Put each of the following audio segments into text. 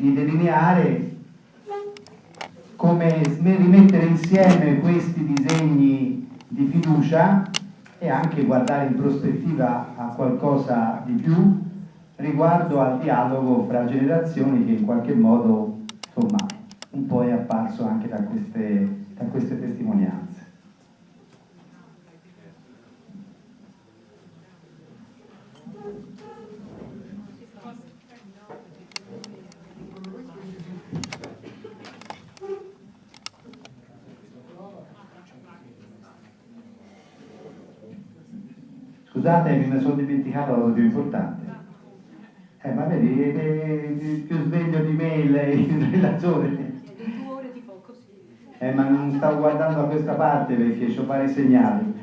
di delineare come rimettere insieme questi disegni di fiducia e anche guardare in prospettiva a qualcosa di più riguardo al dialogo fra generazioni che in qualche modo insomma, un po' è apparso anche da queste, da queste testimonianze. Scusate, mi sono dimenticato la cosa più importante. Eh, ma vedi, è più sveglio di me il, il relatore. Eh, ma non stavo guardando a questa parte perché ho vari segnali.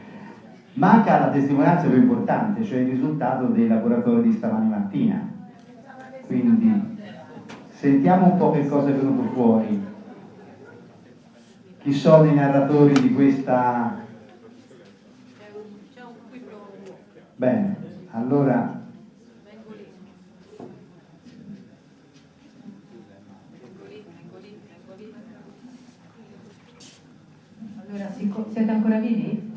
Manca la testimonianza più importante, cioè il risultato dei laboratori di stamani mattina. Quindi sentiamo un po' che cosa è venuto fuori. Chi sono i narratori di questa Bene, allora... Allora, siete ancora vivi?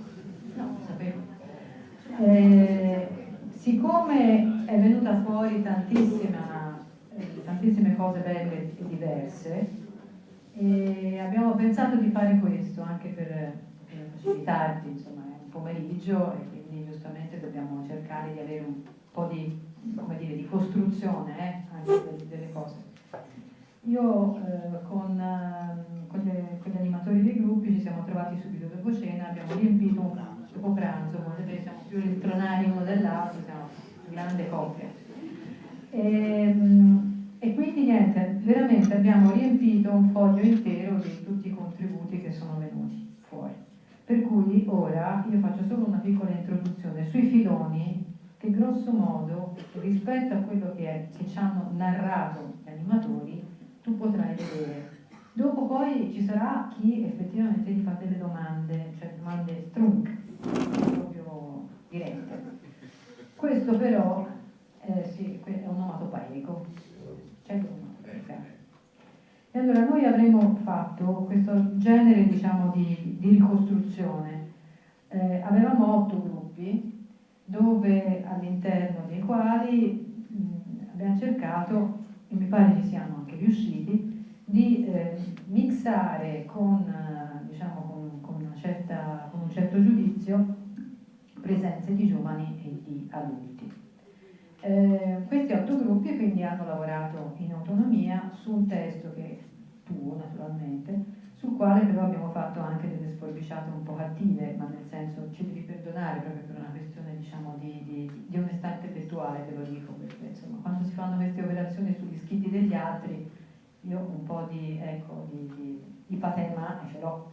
No, sapevo. Eh, siccome è venuta fuori tantissima, eh, tantissime cose belle e diverse, eh, abbiamo pensato di fare questo anche per, per facilitarti, insomma, è un pomeriggio e giustamente dobbiamo cercare di avere un po' di, dire, di costruzione eh, anche delle, delle, cose. Io eh, con, eh, con, gli, con, gli, animatori dei gruppi ci siamo trovati subito dopo cena, abbiamo riempito un pranzo, dopo pranzo, vedete siamo più elettronari uno dell'altro, siamo grande coppia. E, ehm, e quindi niente, veramente abbiamo riempito un foglio intero di tutti i contributi che sono venuti. Per cui ora io faccio solo una piccola introduzione sui filoni che grosso modo rispetto a quello che, è, che ci hanno narrato gli animatori tu potrai vedere. Dopo poi ci sarà chi effettivamente ti fa delle domande, cioè domande strunk, proprio dirette. Questo però eh, sì, è un onomatopeico. E allora noi avremmo fatto questo genere diciamo, di, di, ricostruzione. Eh, avevamo otto gruppi dove all'interno dei quali mh, abbiamo cercato, e mi pare ci siamo anche riusciti, di eh, mixare con, diciamo, con, con, certa, con un certo giudizio presenze di giovani e di adulti. Eh, questi otto gruppi quindi hanno lavorato in autonomia su un testo che tuo naturalmente, sul quale però abbiamo fatto anche delle sforbiciate un po' cattive, ma nel senso ci devi perdonare proprio per una questione diciamo, di, di, di, onestà intellettuale, te lo dico, perché insomma quando si fanno queste operazioni sugli scritti degli altri, io un po' di, ecco, di, di, patema ce l'ho.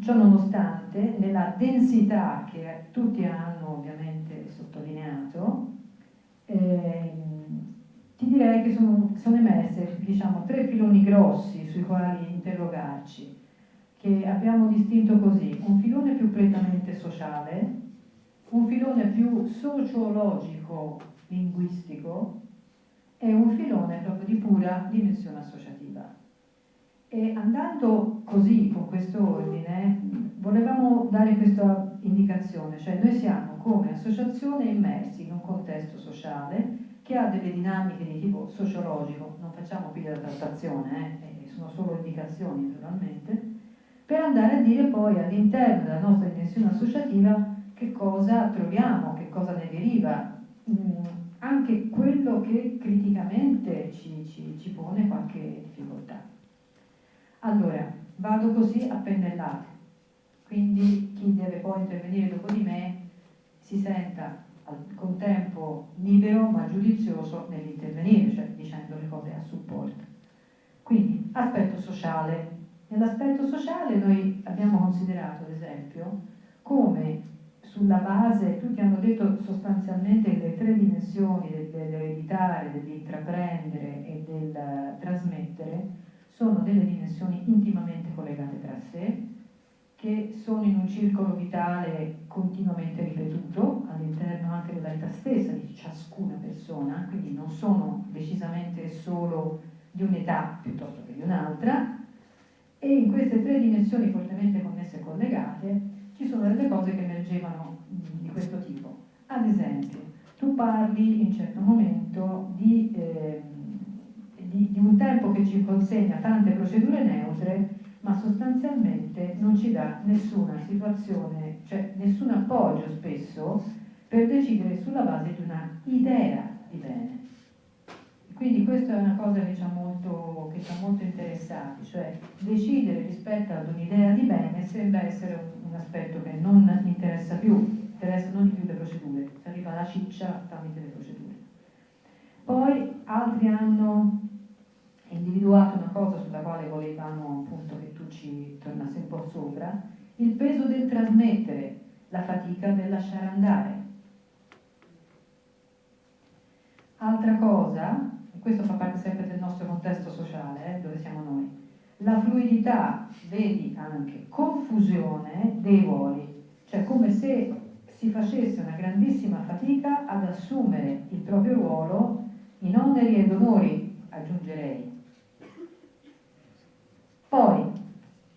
Ciò nonostante, nella densità che tutti hanno ovviamente sottolineato, eh, ti direi che sono, sono emerse diciamo, tre filoni grossi sui quali interrogarci, che abbiamo distinto così, un filone più prettamente sociale, un filone più sociologico, linguistico e un filone proprio di pura dimensione associativa. E andando così, con questo ordine, volevamo dare questa indicazione, cioè noi siamo come associazione immersi in un contesto sociale che ha delle dinamiche di tipo sociologico, non facciamo qui della trattazione, eh, sono solo indicazioni naturalmente, per andare a dire poi all'interno della nostra dimensione associativa che cosa troviamo, che cosa ne deriva, mm, anche quello che criticamente ci, ci, ci pone qualche difficoltà. Allora, vado così a pennellate, quindi chi deve poi intervenire dopo di me si senta al contempo libero ma giudizioso nell'intervenire, cioè dicendo le cose a supporto. Quindi, aspetto sociale. Nell'aspetto sociale noi abbiamo considerato, ad esempio, come sulla base, tutti hanno detto sostanzialmente che le tre dimensioni dell'ereditare, dell'intraprendere e del trasmettere sono delle dimensioni intimamente collegate tra sé, che sono in un circolo vitale continuamente ripetuto all'interno anche della vita stessa di ciascuna persona, quindi non sono decisamente solo di un'età piuttosto che di un'altra e in queste tre dimensioni fortemente connesse e collegate ci sono delle cose che emergevano di questo tipo. Ad esempio, tu parli in un certo momento di, eh, di, di un tempo che ci consegna tante procedure neutre ma sostanzialmente non ci dà nessuna situazione, cioè nessun appoggio spesso per decidere sulla base di una idea di bene. Quindi questa è una cosa che ci ha molto, che ci ha molto interessati, cioè decidere rispetto ad un'idea di bene sembra essere un, un, aspetto che non interessa più, interessa non di più le procedure, si arriva alla ciccia tramite le procedure. Poi altri hanno individuato una cosa sulla quale volevamo appunto che ci tornassi un po' sopra, il peso del trasmettere, la fatica del lasciare andare. Altra cosa, e questo fa parte sempre del nostro contesto sociale, eh, dove siamo noi, la fluidità, vedi anche confusione dei ruoli, cioè come se si facesse una grandissima fatica ad assumere il proprio ruolo in oneri ed onori, aggiungerei, poi,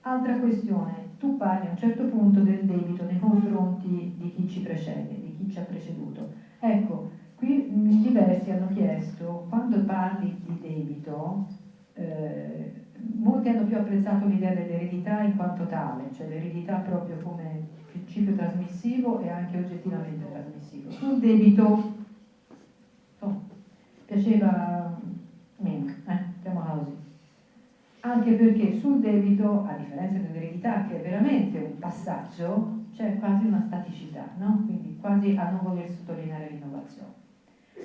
altra questione, tu parli a un certo punto del debito nei confronti di chi ci precede, di chi ci ha preceduto. Ecco, qui diversi hanno chiesto, quando parli di debito, eh, molti hanno più apprezzato l'idea dell'eredità in quanto tale, cioè l'eredità proprio come principio trasmissivo e anche oggettivamente trasmissivo. Sul debito, oh, piaceva meno, eh, chiamiamola così anche perché sul debito, a differenza dell'eredità che è veramente un passaggio, c'è quasi una staticità, no? quindi quasi a non voler sottolineare l'innovazione.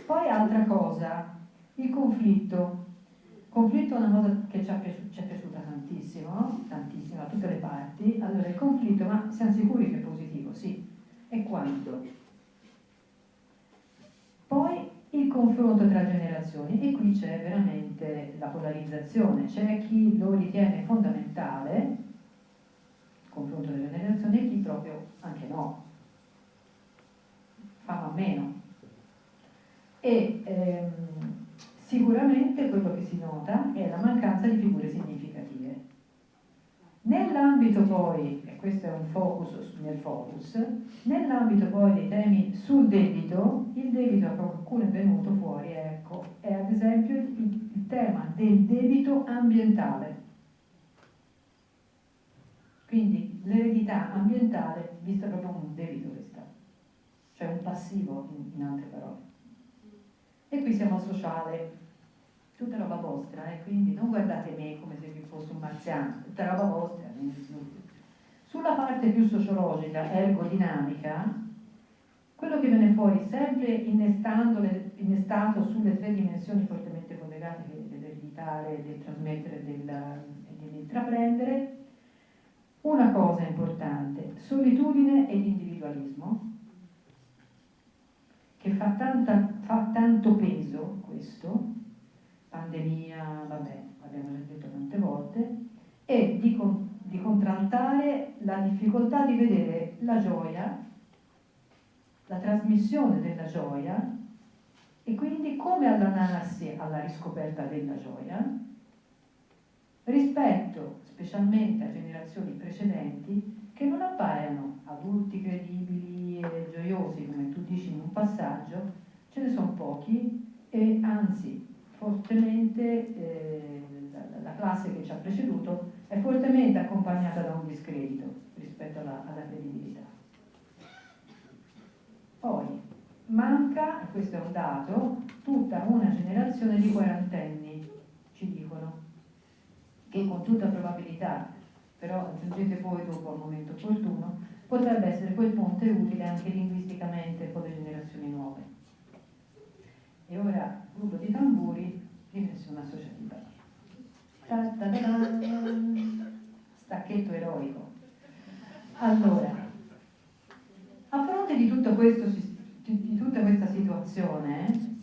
Poi altra cosa, il conflitto. Il conflitto è una cosa che ci, è piaciuta tantissimo, tantissimo, a tutte le parti. Allora il conflitto, ma siamo sicuri che è positivo? Sì. E quanto? Poi il confronto tra generazioni e qui c'è veramente la polarizzazione, c'è chi lo ritiene fondamentale, il confronto delle generazioni, e chi proprio anche no, fa ma meno. E ehm, sicuramente quello che si nota è la mancanza di figure significative. Nell'ambito poi, e questo è un focus nel focus, nell'ambito poi dei temi sul debito, il debito a qualcuno è venuto fuori, ecco, è ad esempio il, il tema del debito ambientale. Quindi l'eredità ambientale vista proprio come un debito questa, cioè un passivo in, in altre parole. E qui siamo al sociale, tutta roba vostra, eh? quindi non guardate me come se vi fosse un marziano, tutta roba vostra. Sulla parte più sociologica, ergodinamica, quello che viene fuori sempre innestato sulle tre dimensioni fortemente collegate dell'ereditare, del trasmettere e dell'intraprendere, una cosa importante, solitudine ed individualismo, che fa, tanta, fa tanto peso questo, pandemia, vabbè, abbiamo già detto tante volte, e di, di contraltare la difficoltà di vedere la gioia, la trasmissione della gioia e quindi come allontanarsi alla riscoperta della gioia rispetto specialmente a generazioni precedenti che non appaiono adulti credibili e gioiosi come tu dici in un passaggio, ce ne sono pochi e anzi fortemente, eh, la, la, classe che ci ha preceduto è fortemente accompagnata da un discredito rispetto alla, alla credibilità. Poi manca, e questo è un dato, tutta una generazione di quarantenni, ci dicono, che con tutta probabilità, però aggiungete voi dopo al momento opportuno, potrebbe essere quel ponte utile anche linguisticamente con le generazioni nuove. E ora gruppo di tamburi. Ta -ta -ta Stacchetto eroico. Allora, a fronte di, tutto questo, di tutta questa situazione,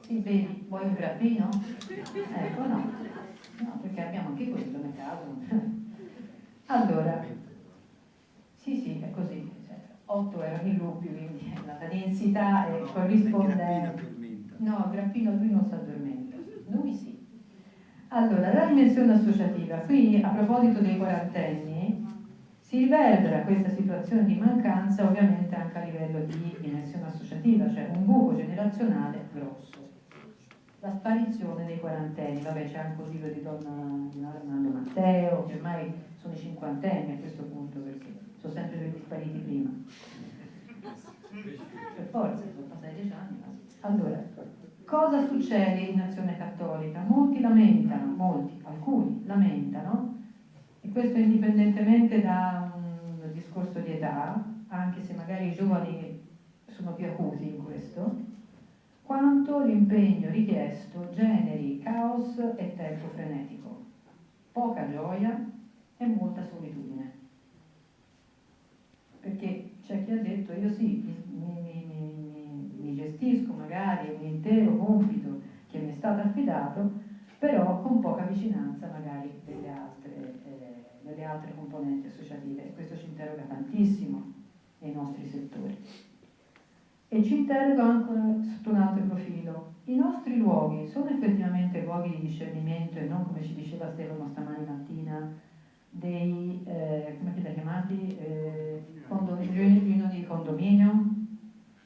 sì, vedi, vuoi un grappino? Ecco, no. No, perché abbiamo anche quello nel caso. Allora, sì, sì, è così. Cioè, 8 erano i gruppi, quindi la densità è corrispondente. No, Grappino lui non si addormenta, lui sì. Allora, la dimensione associativa, qui a proposito dei quarantenni, si riverbera questa situazione di mancanza ovviamente anche a livello di dimensione associativa, cioè un buco generazionale grosso. La sparizione dei quarantenni, vabbè c'è anche il libro di Donna Armando Matteo, che ormai sono i cinquantenni a questo punto perché sono sempre quelli spariti prima. Per forza, sono passati dieci anni. Allora, Cosa succede in Azione Cattolica? Molti lamentano, molti, alcuni lamentano, e questo indipendentemente da un discorso di età, anche se magari i giovani sono più acuti in questo, quanto l'impegno richiesto generi caos e tempo frenetico, poca gioia e molta solitudine. Perché c'è chi ha detto io sì, mi, gestisco magari un intero compito che mi è stato affidato, però con poca vicinanza magari delle altre, eh, delle altre componenti associative questo ci interroga tantissimo nei nostri settori. E ci interroga anche sotto un altro profilo. I nostri luoghi sono effettivamente luoghi di discernimento e non come ci diceva Stefano stamani mattina dei, eh, come li chiamati, eh, riunioni di condominio,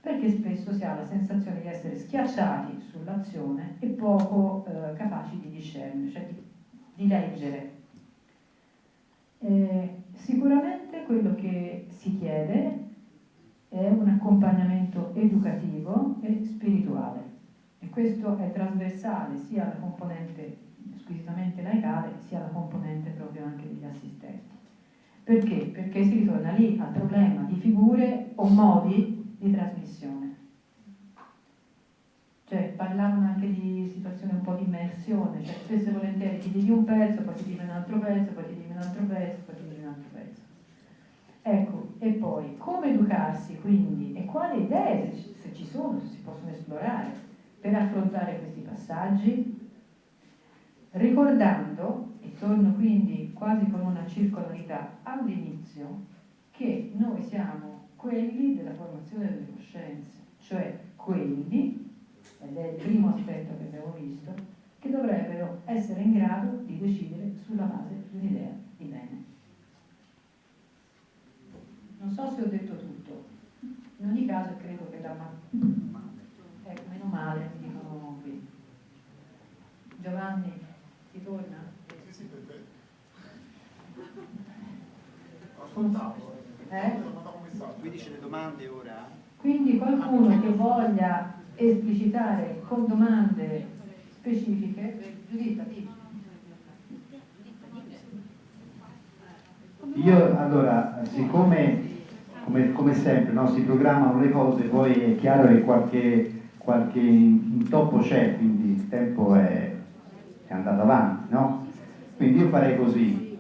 perché spesso si ha la sensazione di essere schiacciati sull'azione e poco eh, capaci di discernere, cioè di, di leggere. Eh, sicuramente quello che si chiede è un accompagnamento educativo e spirituale e questo è trasversale sia alla componente squisitamente laicale sia alla componente proprio anche degli assistenti. Perché? Perché si ritorna lì al problema di figure o modi di trasmissione. Cioè parlavano anche di situazioni un po' di immersione, cioè spesso e volentieri ti dici un pezzo, poi ti dici un altro pezzo, poi ti dici un altro pezzo, poi ti dici un altro pezzo. Ecco, e poi come educarsi quindi e quali idee, se ci sono, se si possono esplorare, per affrontare questi passaggi? Ricordando, e torno quindi quasi con una circolarità all'inizio, che noi siamo quelli della formazione delle coscienze, cioè quelli, ed è il primo aspetto che abbiamo visto, che dovrebbero essere in grado di decidere sulla base di un'idea di bene. Non so se ho detto tutto, in ogni caso credo che da ma... ecco, meno male, mi dicono qui. Giovanni, ti torna? Sì, sì, perfetto. Ascoltavo. Eh? Quindi c'è le domande ora? Quindi qualcuno che voglia esplicitare con domande specifiche, Giuditta, Io allora, siccome come, come sempre no, si programmano le cose, poi è chiaro che qualche, qualche intoppo c'è, quindi il tempo è, è andato avanti, no? Quindi io farei così,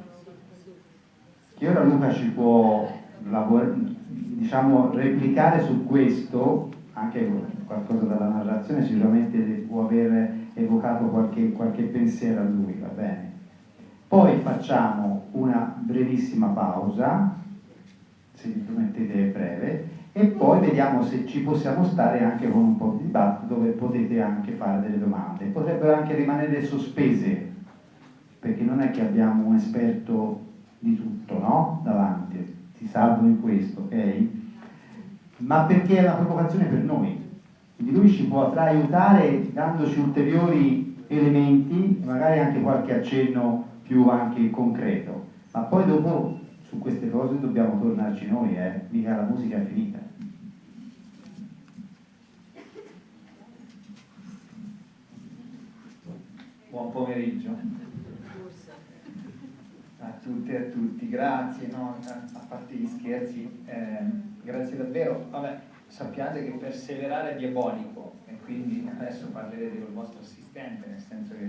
che ora Luca ci può lavorare, diciamo, replicare su questo, anche qualcosa dalla narrazione sicuramente può aver evocato qualche, qualche pensiero a lui, va bene? Poi facciamo una brevissima pausa, se mi permettete breve, e poi vediamo se ci possiamo stare anche con un po' di dibattito dove potete anche fare delle domande. Potrebbero anche rimanere sospese, perché non è che abbiamo un esperto di tutto no? davanti si salvano in questo, ok? Ma perché è una provocazione per noi. Quindi lui ci potrà aiutare dandoci ulteriori elementi, magari anche qualche accenno più anche concreto. Ma poi dopo su queste cose dobbiamo tornarci noi, eh? mica la musica è finita. Buon pomeriggio tutte e a tutti, grazie, no? a parte gli scherzi, eh, grazie davvero. Vabbè, sappiate che perseverare è diabolico e quindi adesso parlerete col vostro assistente, nel senso che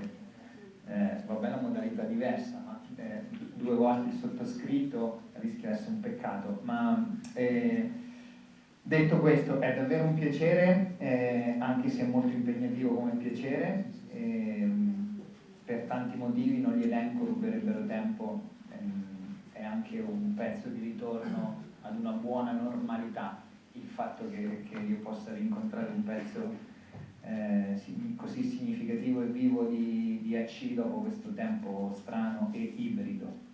eh, va bene una modalità diversa, ma eh, due volte il sottoscritto rischia di essere un peccato. Ma eh, detto questo, è davvero un piacere, eh, anche se è molto impegnativo come piacere. Ehm, per tanti motivi non li elenco, ruberebbero tempo è anche un pezzo di ritorno ad una buona normalità il fatto che, che io possa rincontrare un pezzo eh, così significativo e vivo di, DHC dopo questo tempo strano e ibrido.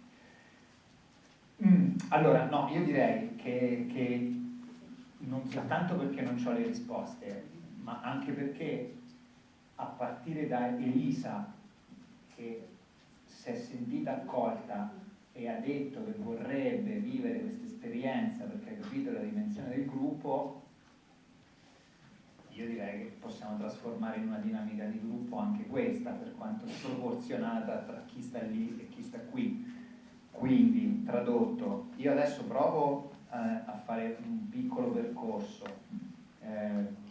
Mm, allora, no, io direi che, che non soltanto perché non ho le risposte, ma anche perché a partire da Elisa, che si è sentita accolta e ha detto che vorrebbe vivere questa esperienza perché ha capito la dimensione del gruppo, io direi che possiamo trasformare in una dinamica di gruppo anche questa, per quanto sproporzionata tra chi sta lì e chi sta qui. Quindi, tradotto, io adesso provo eh, a fare un piccolo percorso, eh,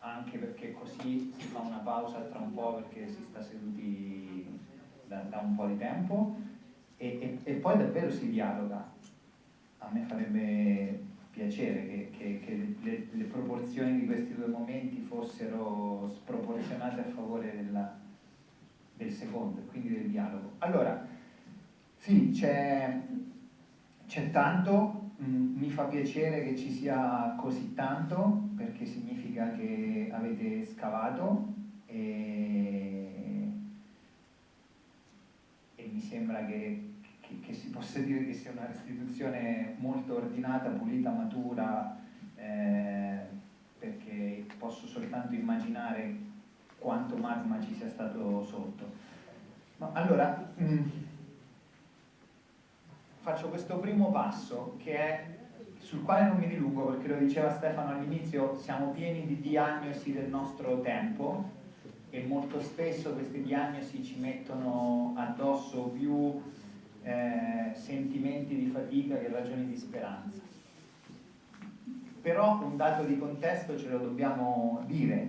anche perché così si fa una pausa tra un po' perché si sta seduti da, da un po' di tempo e, e, e, poi davvero si dialoga. A me farebbe piacere che, che, che le, le, proporzioni di questi due momenti fossero sproporzionate a favore della, del secondo, quindi del dialogo. Allora, sì, c'è, tanto, mi fa piacere che ci sia così tanto, perché significa che avete scavato e, e mi sembra che che, che, si possa dire che sia una restituzione molto ordinata, pulita, matura, eh, perché posso soltanto immaginare quanto magma ci sia stato sotto. No, allora, mh, mm, faccio questo primo passo che è sul quale non mi dilungo perché lo diceva Stefano all'inizio, siamo pieni di diagnosi del nostro tempo e molto spesso queste diagnosi ci mettono addosso più eh, sentimenti di fatica che ragioni di speranza. Però un dato di contesto ce lo dobbiamo dire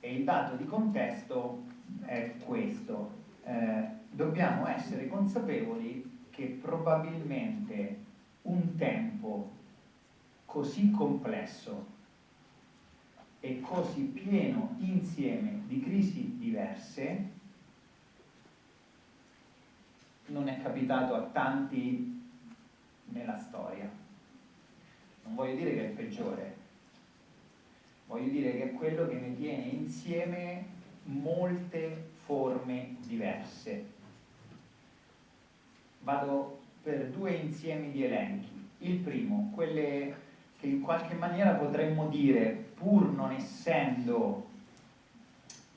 e il dato di contesto è questo. Eh, dobbiamo essere consapevoli che probabilmente un tempo così complesso e così pieno insieme di crisi diverse non è capitato a tanti nella storia. Non voglio dire che è peggiore, voglio dire che è quello che ne tiene insieme molte forme diverse. Vado per due insiemi di elenchi. Il primo, quelle che in qualche maniera potremmo dire, pur non essendo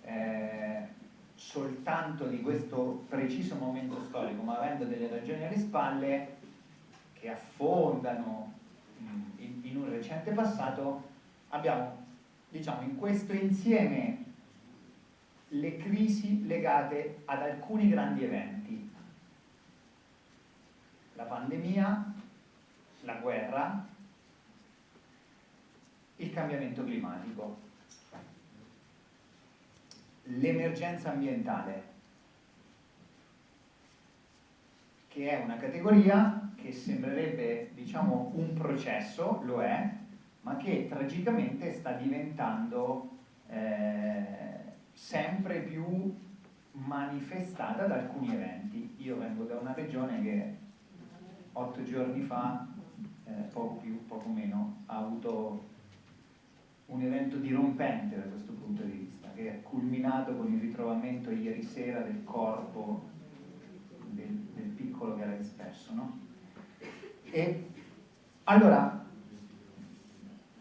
eh, soltanto di questo preciso momento storico, ma avendo delle ragioni alle spalle che affondano in, in un recente passato, abbiamo diciamo, in questo insieme le crisi legate ad alcuni grandi eventi. La pandemia, la guerra, il cambiamento climatico l'emergenza ambientale, che è una categoria che sembrerebbe diciamo, un processo, lo è, ma che tragicamente sta diventando eh, sempre più manifestata da alcuni eventi. Io vengo da una regione che otto giorni fa, eh, poco più, poco meno, ha avuto un evento dirompente da questo punto di vista che è culminato con il ritrovamento ieri sera del corpo del, del piccolo che era disperso. No? E allora,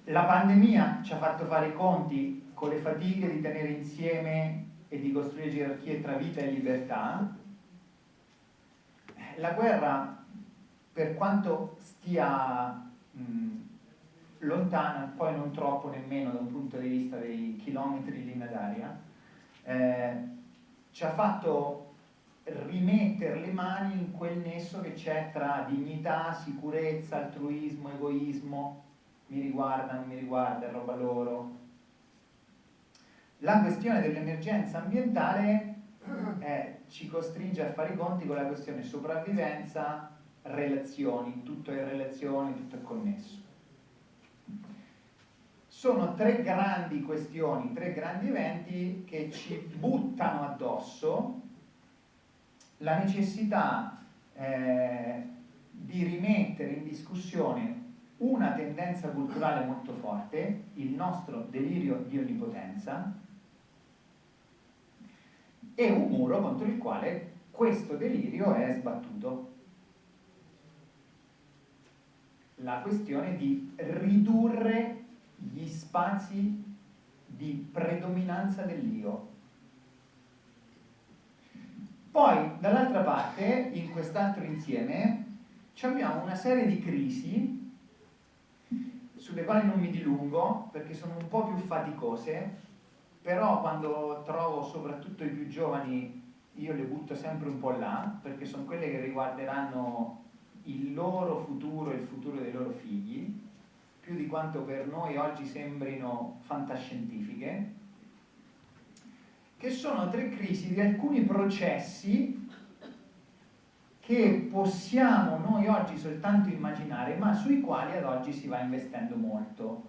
la pandemia ci ha fatto fare i conti con le fatiche di tenere insieme e di costruire gerarchie tra vita e libertà. La guerra, per quanto stia mh, lontana, poi non troppo nemmeno da un punto di vista dei chilometri di linea d'aria, eh, ci ha fatto rimettere le mani in quel nesso che c'è tra dignità, sicurezza, altruismo, egoismo, mi riguarda, non mi riguarda, è roba loro. La questione dell'emergenza ambientale eh, ci costringe a fare i conti con la questione sopravvivenza, relazioni, tutto è relazione, tutto è connesso sono tre grandi questioni, tre grandi eventi che ci buttano addosso la necessità eh, di rimettere in discussione una tendenza culturale molto forte, il nostro delirio di onnipotenza, e un muro contro il quale questo delirio è sbattuto. La questione di ridurre gli spazi di predominanza dell'io. Poi, dall'altra parte, in quest'altro insieme, abbiamo una serie di crisi sulle quali non mi dilungo perché sono un po' più faticose, però quando trovo soprattutto i più giovani io le butto sempre un po' là perché sono quelle che riguarderanno il loro futuro e il futuro dei loro figli, più di quanto per noi oggi sembrino fantascientifiche, che sono tre crisi di alcuni processi che possiamo noi oggi soltanto immaginare, ma sui quali ad oggi si va investendo molto.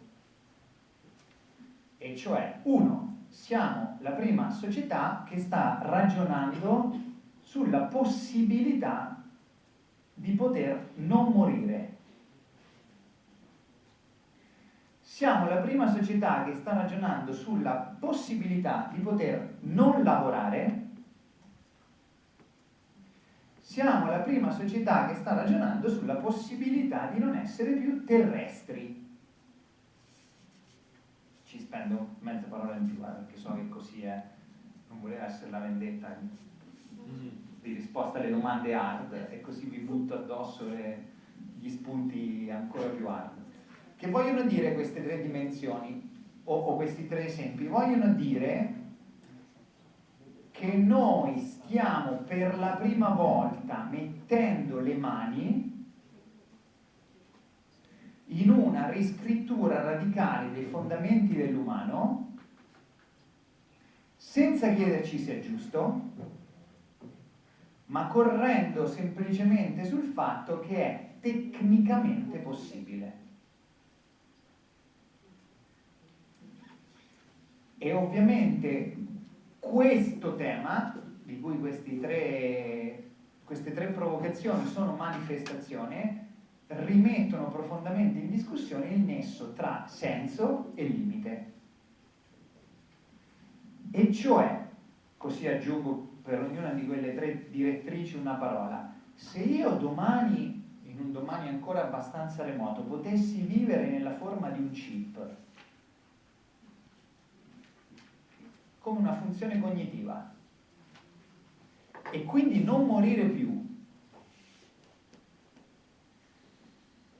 E cioè, uno, siamo la prima società che sta ragionando sulla possibilità di poter non morire. Siamo la prima società che sta ragionando sulla possibilità di poter non lavorare siamo la prima società che sta ragionando sulla possibilità di non essere più terrestri. Ci spendo mezza parola in più, eh, perché so che così è, non voleva essere la vendetta di risposta alle domande hard e così vi butto addosso le, gli spunti ancora più hard. Che vogliono dire queste tre dimensioni, o, o questi tre esempi? Vogliono dire che noi stiamo per la prima volta mettendo le mani in una riscrittura radicale dei fondamenti dell'umano senza chiederci se è giusto, ma correndo semplicemente sul fatto che è tecnicamente possibile. E ovviamente questo tema, di cui tre, queste tre provocazioni sono manifestazione, rimettono profondamente in discussione il nesso tra senso e limite. E cioè, così aggiungo per ognuna di quelle tre direttrici una parola, se io domani, in un domani ancora abbastanza remoto, potessi vivere nella forma di un chip, come una funzione cognitiva e quindi non morire più,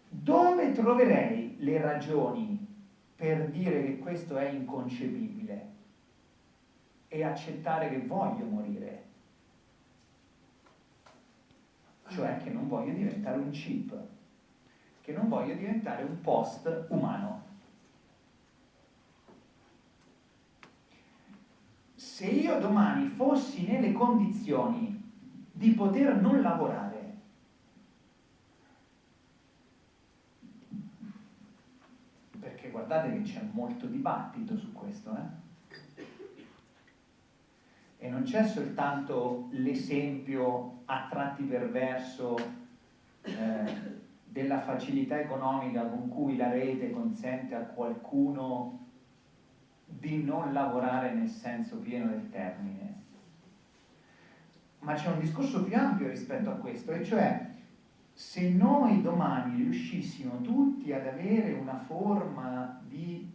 dove troverei le ragioni per dire che questo è inconcepibile e accettare che voglio morire? Cioè che non voglio diventare un chip, che non voglio diventare un post umano. se io domani fossi nelle condizioni di poter non lavorare, perché guardate che c'è molto dibattito su questo, eh? E non c'è soltanto l'esempio a tratti perverso eh, della facilità economica con cui la rete consente a qualcuno di non lavorare nel senso pieno del termine. Ma c'è un discorso più ampio rispetto a questo, e cioè se noi domani riuscissimo tutti ad avere una forma di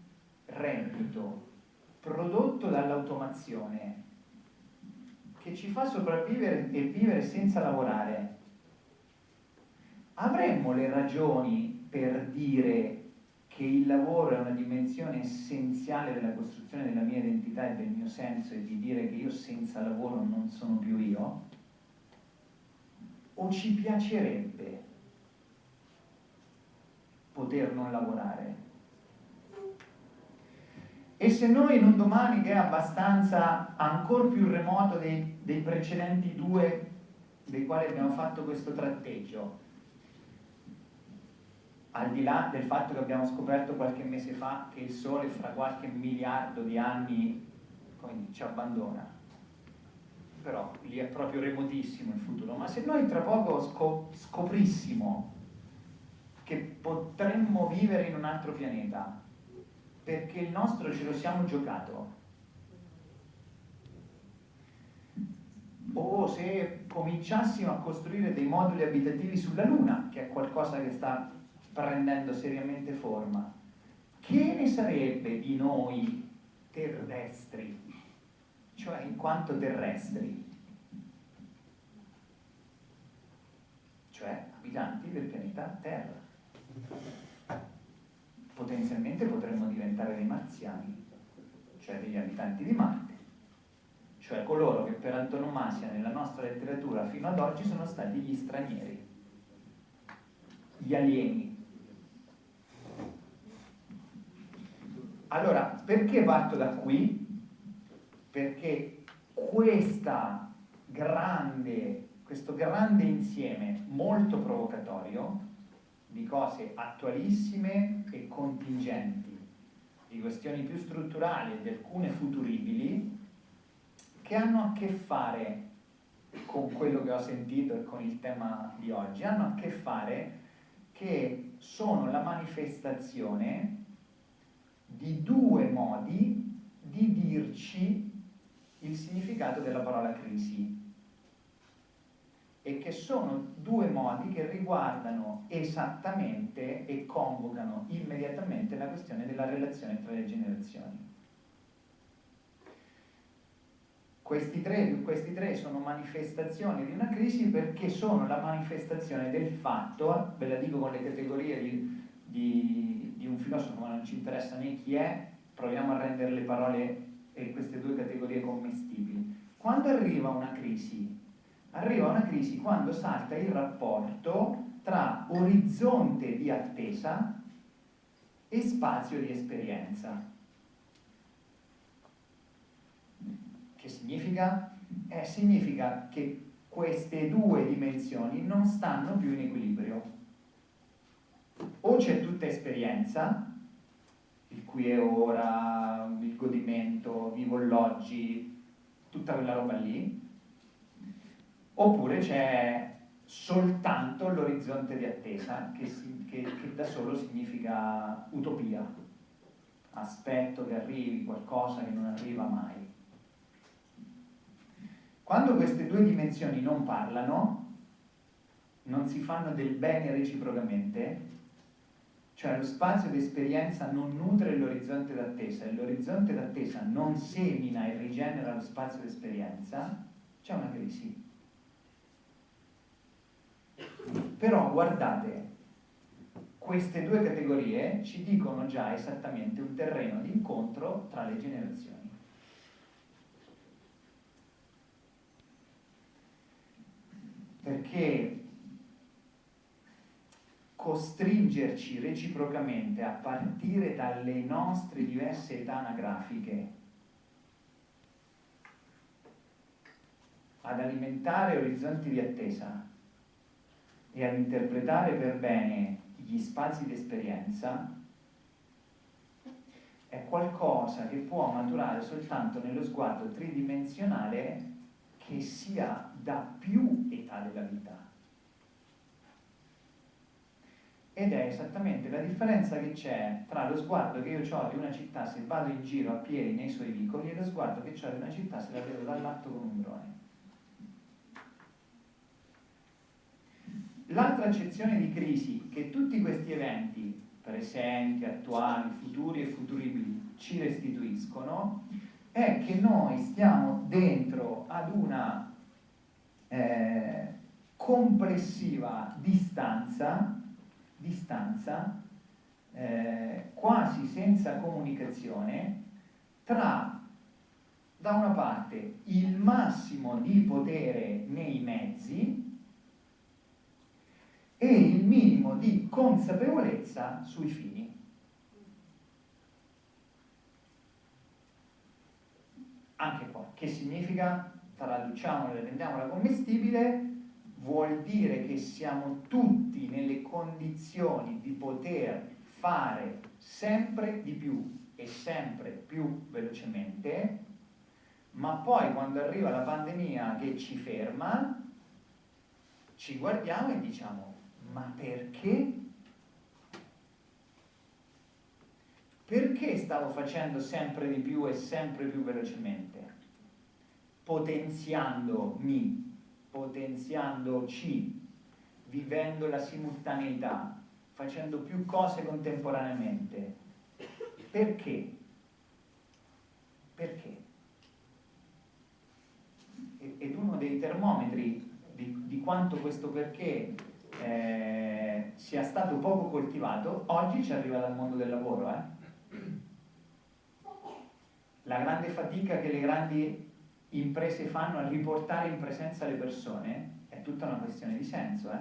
reddito prodotto dall'automazione che ci fa sopravvivere e vivere senza lavorare, avremmo le ragioni per dire che il lavoro è una dimensione essenziale della costruzione della mia identità e del mio senso e di dire che io senza lavoro non sono più io? O ci piacerebbe poter non lavorare? E se noi in un domani che è abbastanza ancora più remoto dei, dei precedenti due dei quali abbiamo fatto questo tratteggio, al di là del fatto che abbiamo scoperto qualche mese fa che il Sole fra qualche miliardo di anni ci abbandona, però lì è proprio remotissimo il futuro, ma se noi tra poco scoprissimo che potremmo vivere in un altro pianeta, perché il nostro ce lo siamo giocato, o se cominciassimo a costruire dei moduli abitativi sulla Luna, che è qualcosa che sta prendendo seriamente forma, che ne sarebbe di noi terrestri, cioè in quanto terrestri? Cioè abitanti del pianeta Terra. Potenzialmente potremmo diventare dei marziani, cioè degli abitanti di Marte cioè coloro che per antonomasia nella nostra letteratura fino ad oggi sono stati gli stranieri, gli alieni. Allora, perché parto da qui? Perché grande, questo grande insieme molto provocatorio di cose attualissime e contingenti, di questioni più strutturali e di alcune futuribili, che hanno a che fare con quello che ho sentito e con il tema di oggi, hanno a che fare che sono la manifestazione di due modi di dirci il significato della parola crisi e che sono due modi che riguardano esattamente e convocano immediatamente la questione della relazione tra le generazioni. Questi tre, questi tre, sono manifestazioni di una crisi perché sono la manifestazione del fatto, ve la dico con le categorie di, di, di un filosofo, ma non ci interessa né chi è, proviamo a rendere le parole e queste due categorie commestibili. Quando arriva una crisi? Arriva una crisi quando salta il rapporto tra orizzonte di attesa e spazio di esperienza. Che significa? Eh, significa che queste due dimensioni non stanno più in equilibrio. O c'è tutta esperienza, il qui e ora, il godimento, vivo l'oggi, tutta quella roba lì, oppure c'è soltanto l'orizzonte di attesa, che, si, che, che da solo significa utopia, aspetto che arrivi qualcosa che non arriva mai. Quando queste due dimensioni non parlano, non si fanno del bene reciprocamente, cioè lo spazio di esperienza non nutre l'orizzonte d'attesa e l'orizzonte d'attesa non semina e rigenera lo spazio di esperienza, c'è una crisi. Però guardate, queste due categorie ci dicono già esattamente un terreno di incontro tra le generazioni. perché costringerci reciprocamente a partire dalle nostre diverse età anagrafiche ad alimentare orizzonti di attesa e ad interpretare per bene gli spazi di esperienza è qualcosa che può maturare soltanto nello sguardo tridimensionale che sia da più età della vita. Ed è esattamente la differenza che c'è tra lo sguardo che io ho di una città se vado in giro a piedi nei suoi vicoli e lo sguardo che ho di una città se la vedo dall'alto con un drone. L'altra accezione di crisi che tutti questi eventi, presenti, attuali, futuri e futuribili, ci restituiscono, è che noi stiamo dentro ad una eh, complessiva distanza, distanza eh, quasi senza comunicazione tra da una parte il massimo di potere nei mezzi e il minimo di consapevolezza sui fini. anche qua, che significa, traduciamola e rendiamola commestibile, vuol dire che siamo tutti nelle condizioni di poter fare sempre di più e sempre più velocemente, ma poi quando arriva la pandemia che ci ferma, ci guardiamo e diciamo, ma perché Perché stavo facendo sempre di più e sempre più velocemente? Potenziandomi potenziandoci, vivendo la simultaneità, facendo più cose contemporaneamente. Perché? Perché? Ed uno dei termometri di, di quanto questo perché eh, sia stato poco coltivato, oggi ci arriva dal mondo del lavoro. Eh? La grande fatica che le grandi imprese fanno a riportare in presenza le persone è tutta una questione di senso, eh?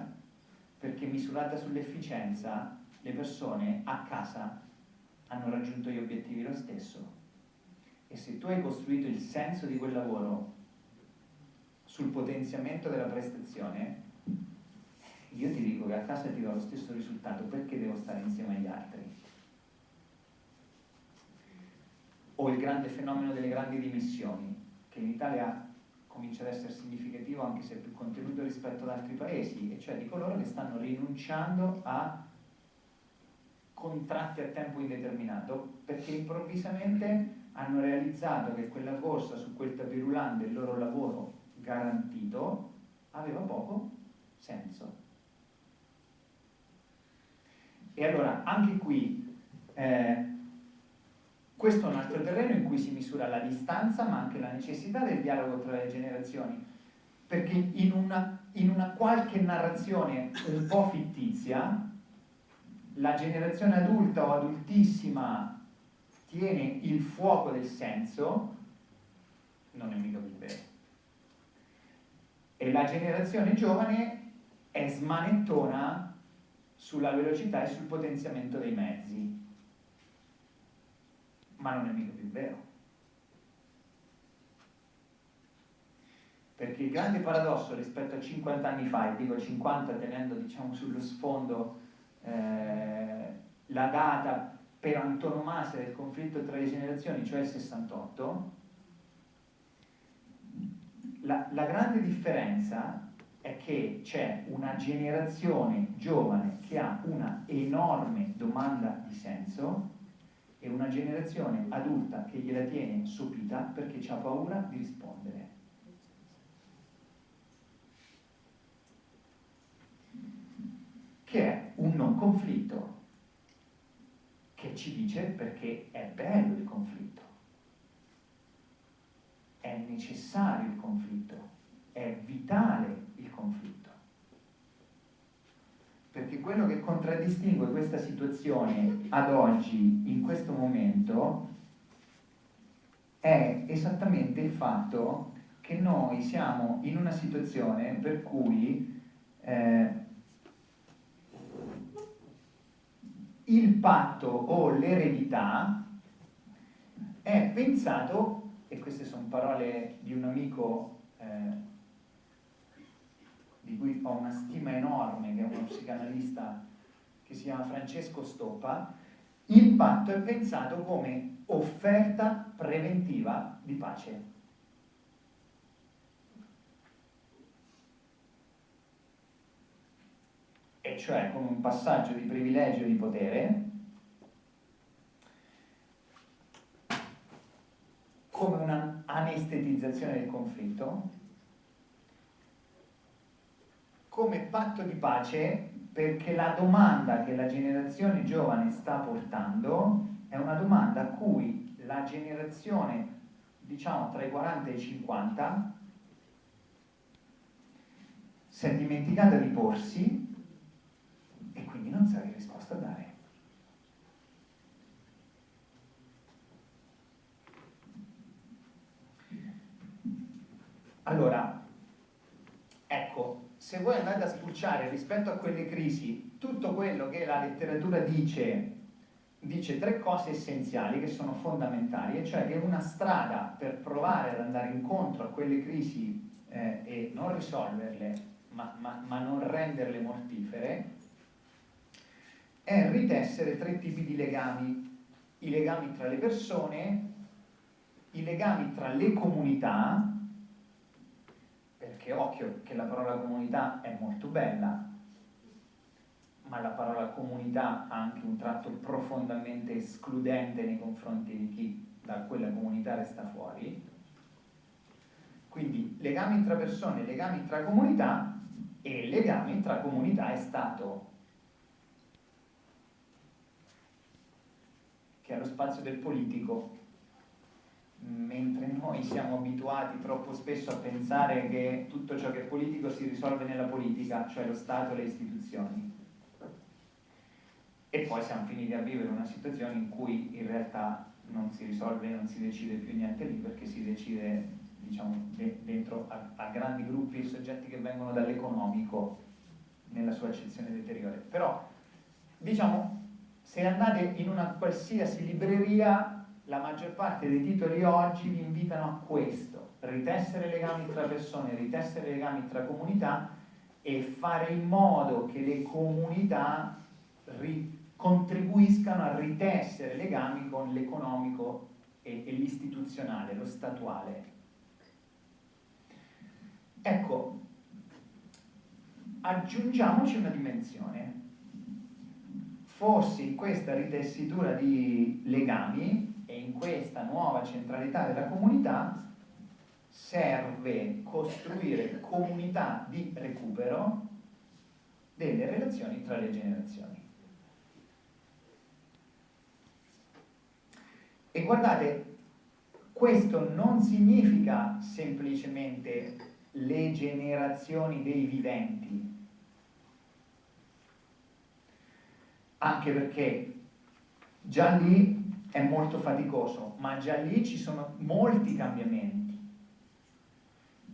perché misurata sull'efficienza le persone a casa hanno raggiunto gli obiettivi lo stesso. E se tu hai costruito il senso di quel lavoro sul potenziamento della prestazione, io ti dico che a casa ti do lo stesso risultato perché devo stare insieme agli altri. O il grande fenomeno delle grandi dimissioni, che in Italia comincia ad essere significativo anche se più contenuto rispetto ad altri paesi, e cioè di coloro che stanno rinunciando a contratti a tempo indeterminato perché improvvisamente hanno realizzato che quella corsa su quel tapirulante, il loro lavoro garantito, aveva poco senso. E allora anche qui eh, questo è un altro terreno in cui si misura la distanza ma anche la necessità del dialogo tra le generazioni. Perché in una, in una qualche narrazione un po' fittizia la generazione adulta o adultissima tiene il fuoco del senso non è mica più vero. E la generazione giovane è smanettona sulla velocità e sul potenziamento dei mezzi. Ma non è mica più vero. Perché il grande paradosso rispetto a 50 anni fa, e dico 50 tenendo diciamo, sullo sfondo eh, la data per antonomasia del conflitto tra le generazioni, cioè il 68, la, la grande differenza è che c'è una generazione giovane che ha una enorme domanda di senso e una generazione adulta che gliela tiene sopita perché ha paura di rispondere. Che è un non conflitto, che ci dice perché è bello il conflitto, è necessario il conflitto, è vitale conflitto. Perché quello che contraddistingue questa situazione ad oggi, in questo momento, è esattamente il fatto che noi siamo in una situazione per cui eh, il patto o l'eredità è pensato, e queste sono parole di un amico eh, di cui ho una stima enorme, che è uno psicanalista che si chiama Francesco Stoppa, il patto è pensato come offerta preventiva di pace. E cioè come un passaggio di privilegio di potere, come un'anestetizzazione del conflitto, come patto di pace perché la domanda che la generazione giovane sta portando è una domanda a cui la generazione, diciamo tra i 40 e i 50, si è dimenticata di porsi e quindi non sa che risposta dare. Allora, se voi andate a spulciare rispetto a quelle crisi tutto quello che la letteratura dice, dice tre cose essenziali che sono fondamentali, e cioè che una strada per provare ad andare incontro a quelle crisi eh, e non risolverle, ma, ma, ma non renderle mortifere, è ritessere tre tipi di legami, i legami tra le persone, i legami tra le comunità, perché occhio che la parola comunità è molto bella, ma la parola comunità ha anche un tratto profondamente escludente nei confronti di chi da quella comunità resta fuori. Quindi legami tra persone, legami tra comunità e legami tra comunità e Stato, che è lo spazio del politico, mentre noi siamo abituati troppo spesso a pensare che tutto ciò che è politico si risolve nella politica, cioè lo Stato e le istituzioni. E poi siamo finiti a vivere una situazione in cui in realtà non si risolve, non si decide più niente lì perché si decide diciamo, de dentro a, a, grandi gruppi di soggetti che vengono dall'economico nella sua accezione deteriore. Però, diciamo, se andate in una qualsiasi libreria, la maggior parte dei titoli oggi vi invitano a questo, ritessere legami tra persone, ritessere legami tra comunità e fare in modo che le comunità contribuiscano a ritessere legami con l'economico e, e l'istituzionale, lo statuale. Ecco, aggiungiamoci una dimensione. Forse in questa ritessitura di legami e in questa nuova centralità della comunità serve costruire comunità di recupero delle relazioni tra le generazioni. E guardate, questo non significa semplicemente le generazioni dei viventi, anche perché già lì è molto faticoso, ma già lì ci sono molti cambiamenti.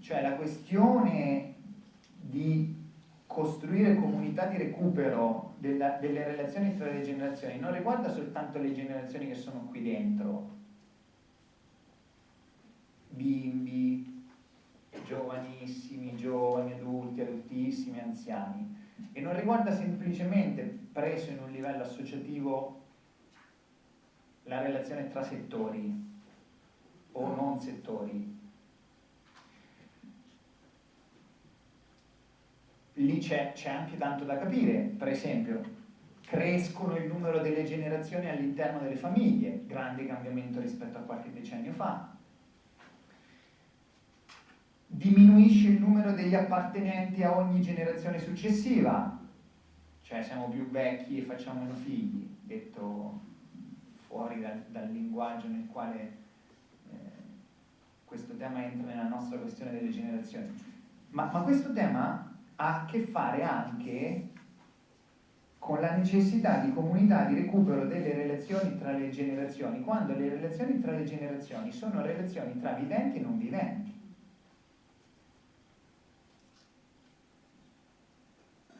Cioè la questione di costruire comunità di recupero della, delle relazioni tra le generazioni non riguarda soltanto le generazioni che sono qui dentro, bimbi, giovanissimi, giovani, adulti, adultissimi, anziani, e non riguarda semplicemente, preso in un livello associativo, la relazione tra settori o non settori, lì c'è anche tanto da capire, per esempio crescono il numero delle generazioni all'interno delle famiglie, grande cambiamento rispetto a qualche decennio fa, diminuisce il numero degli appartenenti a ogni generazione successiva, cioè siamo più vecchi e facciamo meno figli, detto fuori dal, dal linguaggio nel quale eh, questo tema entra nella nostra questione delle generazioni. Ma, ma questo tema ha a che fare anche con la necessità di comunità di recupero delle relazioni tra le generazioni, quando le relazioni tra le generazioni sono relazioni tra viventi e non viventi.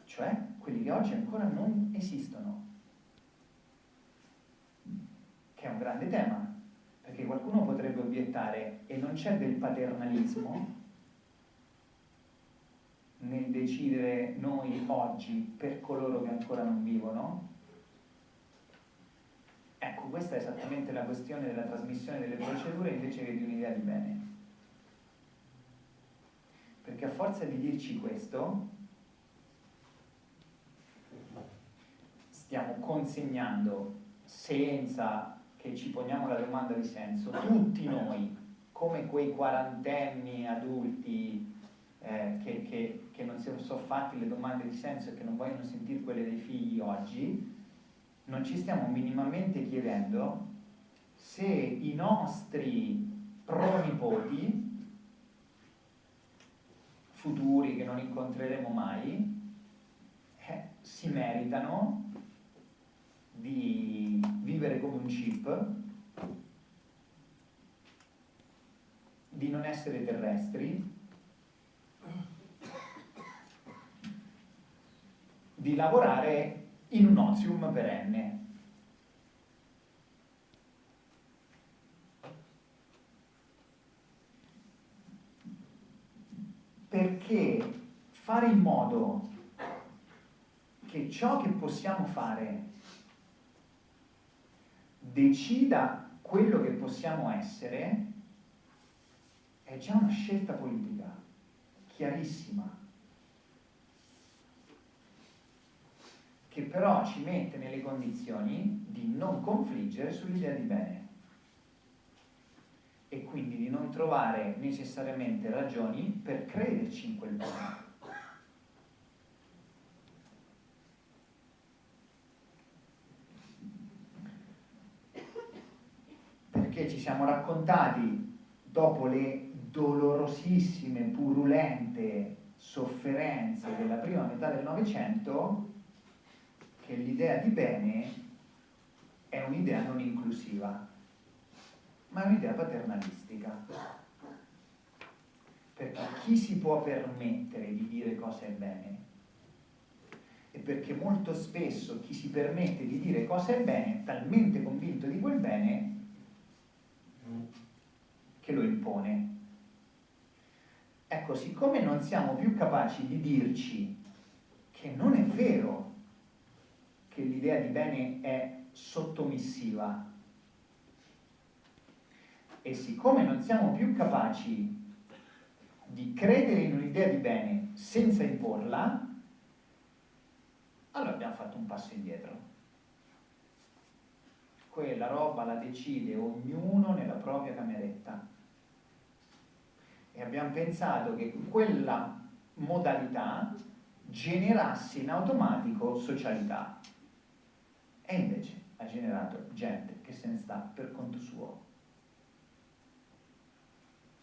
Cioè quelli che oggi ancora non esistono. Che un grande tema, perché qualcuno potrebbe obiettare e non c'è del paternalismo nel decidere noi oggi per coloro che ancora non vivono? Ecco, questa è esattamente la questione della trasmissione delle procedure invece che di un'idea di bene. Perché a forza di dirci questo, stiamo consegnando, senza che ci poniamo la domanda di senso, tutti noi, come quei quarantenni adulti eh, che, che, che, non si sono fatti le domande di senso e che non vogliono sentire quelle dei figli oggi, non ci stiamo minimamente chiedendo se i nostri pronipoti futuri che non incontreremo mai eh, si meritano di vivere come un chip, di non essere terrestri, di lavorare in un ozium perenne. Perché fare in modo che ciò che possiamo fare decida quello che possiamo essere è già una scelta politica chiarissima che però ci mette nelle condizioni di non confliggere sull'idea di bene. e quindi di non trovare necessariamente ragioni per crederci in quel bene. Perché ci siamo raccontati dopo le dolorosissime, purulente sofferenze della prima metà del Novecento che l'idea di bene è un'idea non inclusiva, ma è un'idea paternalistica. Perché chi si può permettere di dire cosa è bene? E perché molto spesso chi si permette di dire cosa è bene è talmente convinto di quel bene che lo impone. Ecco, siccome non siamo più capaci di dirci che non è vero che l'idea di bene è sottomissiva e siccome non siamo più capaci di credere in un'idea di bene senza imporla, allora abbiamo fatto un passo indietro. Quella roba la decide ognuno nella propria cameretta. E abbiamo pensato che quella modalità generasse in automatico socialità. E invece ha generato gente che se ne sta per conto suo.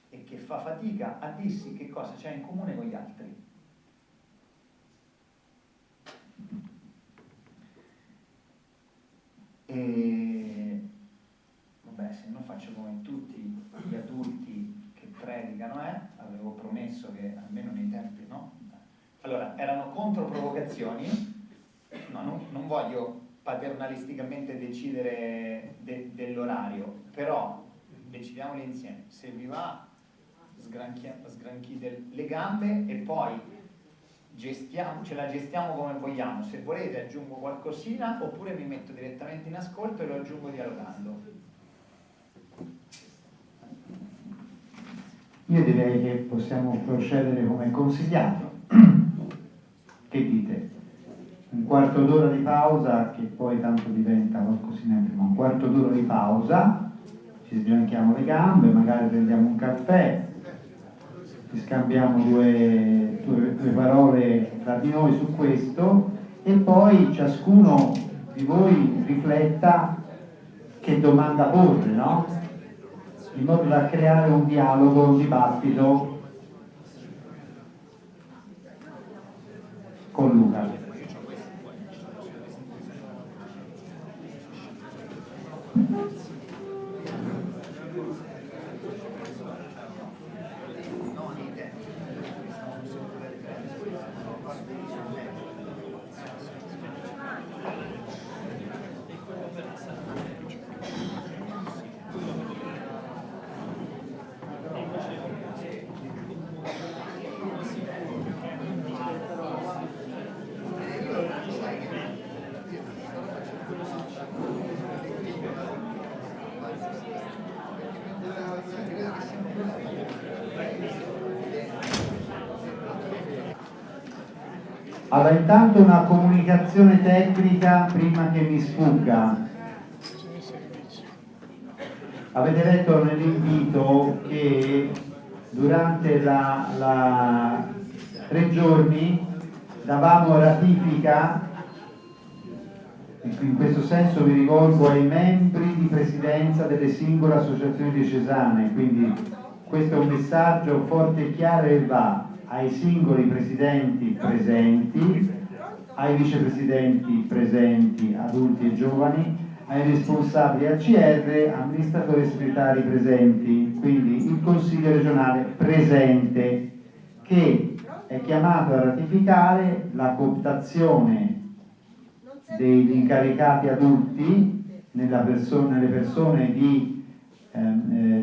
E che fa fatica a dirsi che cosa c'è in comune con gli altri. E vabbè, se non faccio come tutti gli adulti predicano, eh? avevo promesso che almeno nei tempi no. Allora, erano controprovocazioni, no, non, non voglio paternalisticamente decidere de, dell'orario, però decidiamoli insieme. Se vi va, sgranchite le gambe e poi gestiamo, ce la gestiamo come vogliamo. Se volete aggiungo qualcosina oppure mi metto direttamente in ascolto e lo aggiungo dialogando. Io direi che possiamo procedere come consigliato. che dite? Un quarto d'ora di pausa, che poi tanto diventa qualcosina prima, un quarto d'ora di pausa, ci sbianchiamo le gambe, magari prendiamo un caffè, scambiamo due, due, due parole tra di noi su questo e poi ciascuno di voi rifletta che domanda porre, no? in modo da creare un dialogo, un dibattito con Luca. Allora, intanto una comunicazione tecnica prima che mi sfugga. Avete letto nell'invito che durante la, la tre giorni davamo ratifica, in questo senso mi rivolgo ai membri di presidenza delle singole associazioni diocesane, quindi questo è un messaggio forte e chiaro e va ai singoli presidenti presenti, ai vicepresidenti presenti, adulti e giovani, ai responsabili ACR, amministratori e segretari presenti, quindi il Consiglio regionale presente che è chiamato a ratificare la cooptazione degli incaricati adulti persona, nelle persone di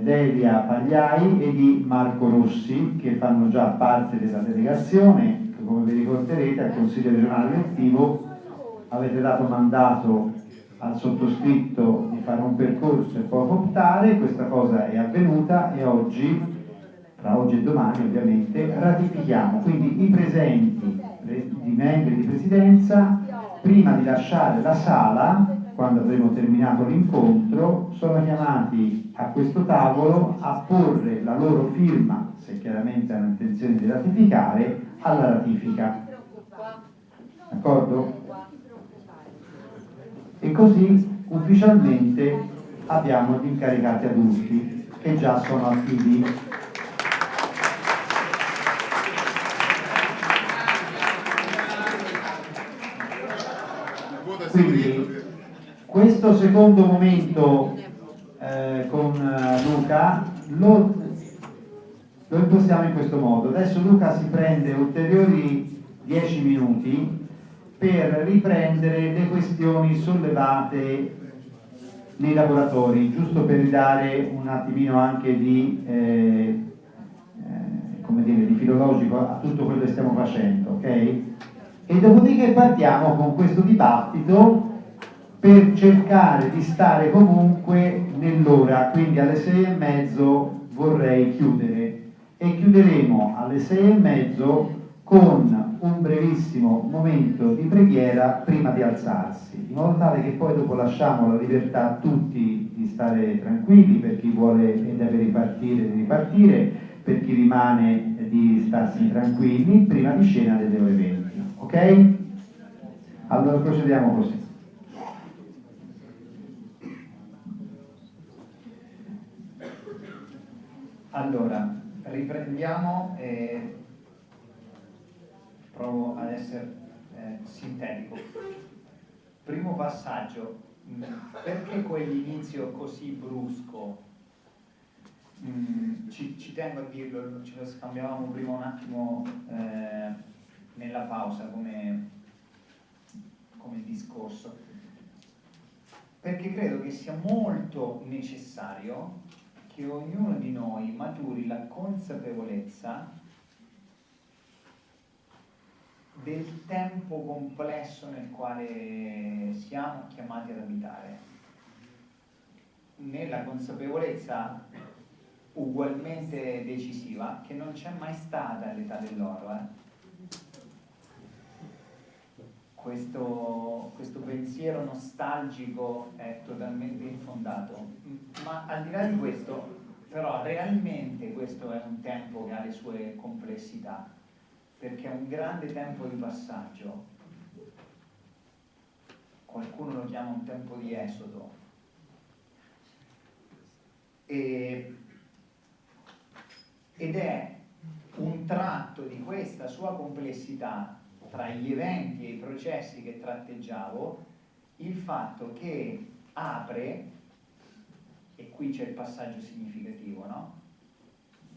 Delia Pagliai e di Marco Rossi che fanno già parte della delegazione, come vi ricorderete al Consiglio regionale elettivo avete dato mandato al sottoscritto di fare un percorso e poi optare, questa cosa è avvenuta e oggi, tra oggi e domani ovviamente, ratifichiamo. Quindi i presenti, i membri di presidenza, prima di lasciare la sala, quando avremo terminato l'incontro, sono chiamati a questo tavolo a porre la loro firma, se chiaramente hanno intenzione di ratificare, alla ratifica. D'accordo? E così ufficialmente abbiamo gli incaricati adulti che già sono attivi Quindi questo secondo momento eh, con eh, Luca lo, lo impostiamo in questo modo. Adesso Luca si prende ulteriori 10 minuti per riprendere le questioni sollevate nei laboratori, giusto per ridare un attimino anche di, eh, eh, dire, di filologico a tutto quello che stiamo facendo, ok? e dopodiché partiamo con questo dibattito per cercare di stare comunque nell'ora, quindi alle sei e mezzo vorrei chiudere e chiuderemo alle sei e mezzo con un brevissimo momento di preghiera prima di alzarsi, in modo tale che poi dopo lasciamo la libertà a tutti di stare tranquilli, per chi vuole e deve ripartire di ripartire, per chi rimane di starsi tranquilli prima di scena delle ore 20. Ok? Allora procediamo così. Allora, riprendiamo e provo ad essere eh, sintetico. Primo passaggio, mm, perché quell'inizio così brusco? Mm, ci, ci, tengo a dirlo, ce lo scambiavamo prima un attimo. Eh, nella pausa come, come discorso, perché credo che sia molto necessario che ognuno di noi maturi la consapevolezza del tempo complesso nel quale siamo chiamati ad abitare, nella consapevolezza ugualmente decisiva che non c'è mai stata l'età dell'oro. Eh? Questo, questo, pensiero nostalgico è totalmente infondato. Ma al di là di questo, però realmente questo è un tempo che ha le sue complessità, perché è un grande tempo di passaggio. Qualcuno lo chiama un tempo di esodo. E, ed è un tratto di questa sua complessità tra gli eventi e i processi che tratteggiavo il fatto che apre, e qui c'è il passaggio significativo, no?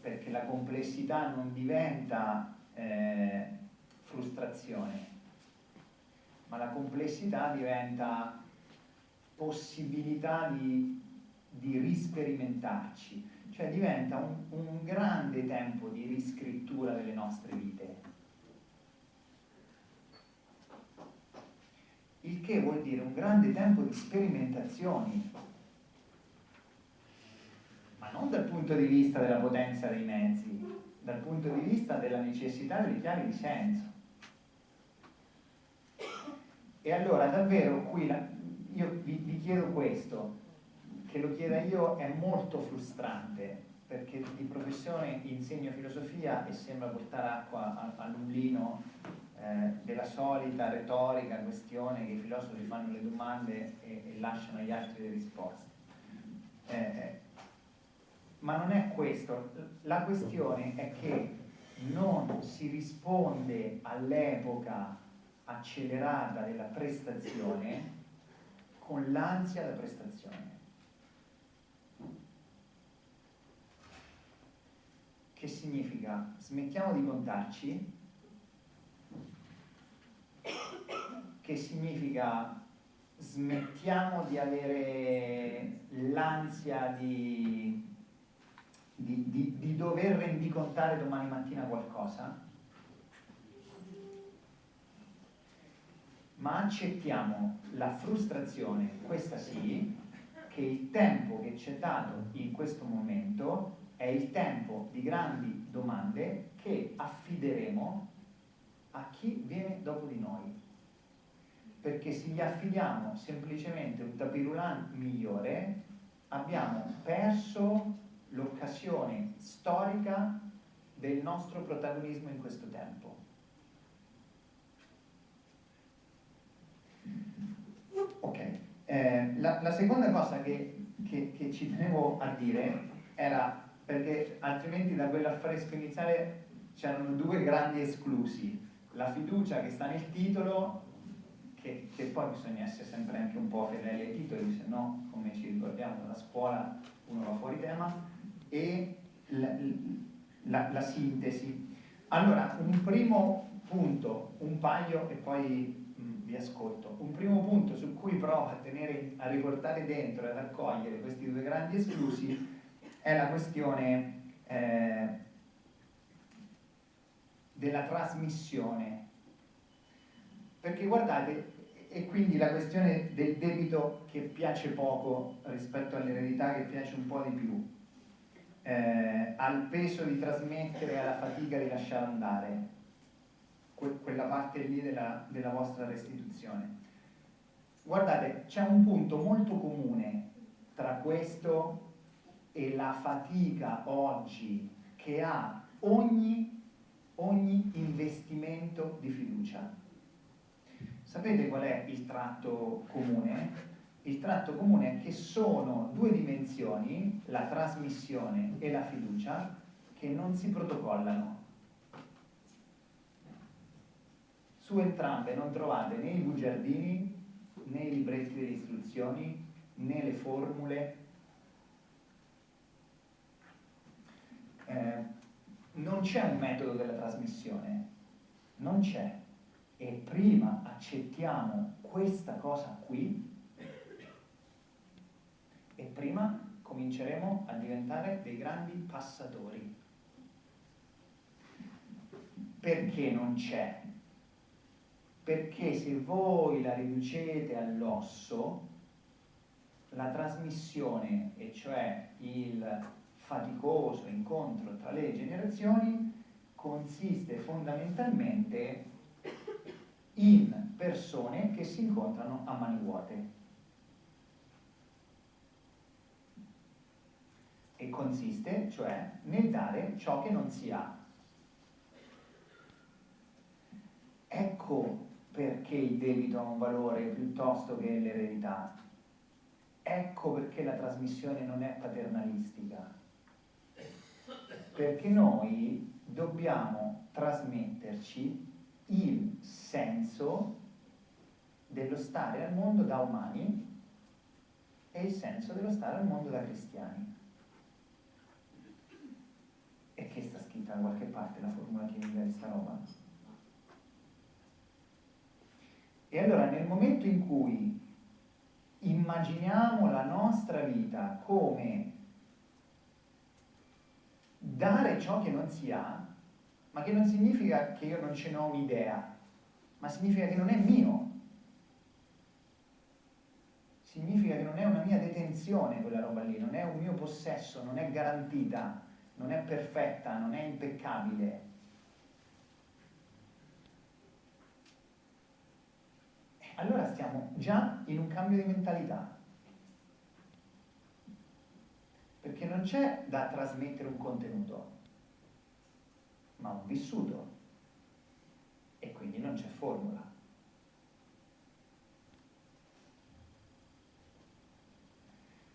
perché la complessità non diventa eh, frustrazione, ma la complessità diventa possibilità di, di risperimentarci, cioè diventa un, un grande tempo di riscrittura delle nostre vite il che vuol dire un grande tempo di sperimentazioni, ma non dal punto di vista della potenza dei mezzi, dal punto di vista della necessità delle chiavi di senso. E allora davvero qui la, io vi, vi chiedo questo, che lo chieda io è molto frustrante, perché di professione insegno filosofia e sembra portare acqua al mulino eh, della solita retorica questione che i filosofi fanno le domande e, e lasciano agli altri le risposte. Eh, eh, ma non è questo, la questione è che non si risponde all'epoca accelerata della prestazione con l'ansia da prestazione. Che significa? Smettiamo di contarci che significa smettiamo di avere l'ansia di, di, di, di, dover rendicontare domani mattina qualcosa, ma accettiamo la frustrazione, questa sì, che il tempo che ci è dato in questo momento è il tempo di grandi domande che affideremo a chi viene dopo di noi. perché se gli affidiamo semplicemente un tapirulan migliore, abbiamo perso l'occasione storica del nostro protagonismo in questo tempo. Ok, eh, la, la, seconda cosa che, che, che ci tenevo a dire era perché altrimenti da quell'affresco iniziale c'erano due grandi esclusi, la fiducia che sta nel titolo, che, che, poi bisogna essere sempre anche un po' fedeli ai titoli, se no, come ci ricordiamo, la scuola uno va fuori tema, e la, la, la sintesi. Allora, un primo punto, un paio e poi mh, mm, vi ascolto. Un primo punto su cui provo a, tenere, a riportare dentro e ad accogliere questi due grandi esclusi è la questione eh, della trasmissione. Perché guardate, e quindi la questione del debito che piace poco rispetto all'eredità che piace un po' di più, eh, al peso di trasmettere alla fatica di lasciare andare, que quella parte lì della, della vostra restituzione. Guardate, c'è un punto molto comune tra questo e la fatica oggi che ha ogni, ogni investimento di fiducia. Sapete qual è il tratto comune? Il tratto comune è che sono due dimensioni, la trasmissione e la fiducia, che non si protocollano. Su entrambe non trovate né i bugiardini, né i libretti delle istruzioni, né le formule, eh, non c'è un metodo della trasmissione, non c'è. E prima accettiamo questa cosa qui, e prima cominceremo a diventare dei grandi passatori. Perché non c'è? Perché se voi la riducete all'osso, la trasmissione, e cioè il faticoso incontro tra le generazioni consiste fondamentalmente in persone che si incontrano a mani vuote. E consiste, cioè, nel dare ciò che non si ha. Ecco perché il debito ha un valore piuttosto che l'eredità. Ecco perché la trasmissione non è paternalistica perché noi dobbiamo trasmetterci il senso dello stare al mondo da umani e il senso dello stare al mondo da cristiani. E che sta scritta da qualche parte la formula chimica di sta roba? E allora nel momento in cui immaginiamo la nostra vita come dare ciò che non si ha, ma che non significa che io non ce n'ho un'idea, ma significa che non è mio. Significa che non è una mia detenzione quella roba lì, non è un mio possesso, non è garantita, non è perfetta, non è impeccabile. Allora stiamo già in un cambio di mentalità. Perché non c'è da trasmettere un contenuto, ma un vissuto e quindi non c'è formula.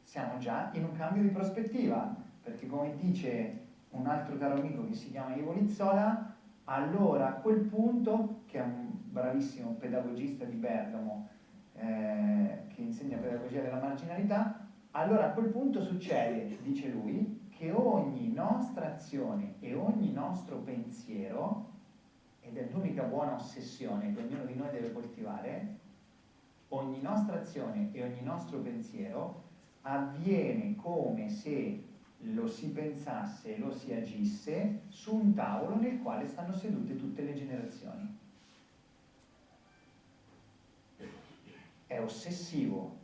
Siamo già in un cambio di prospettiva, perché come dice un altro caro amico che si chiama Ivo Lizzola, allora a quel punto, che è un bravissimo pedagogista di Bergamo, eh, che insegna pedagogia della marginalità, allora a quel punto succede, dice lui, che ogni nostra azione e ogni nostro pensiero, ed è l'unica buona ossessione che ognuno di noi deve coltivare, ogni nostra azione e ogni nostro pensiero avviene come se lo si pensasse lo si agisse su un tavolo nel quale stanno sedute tutte le generazioni. È ossessivo,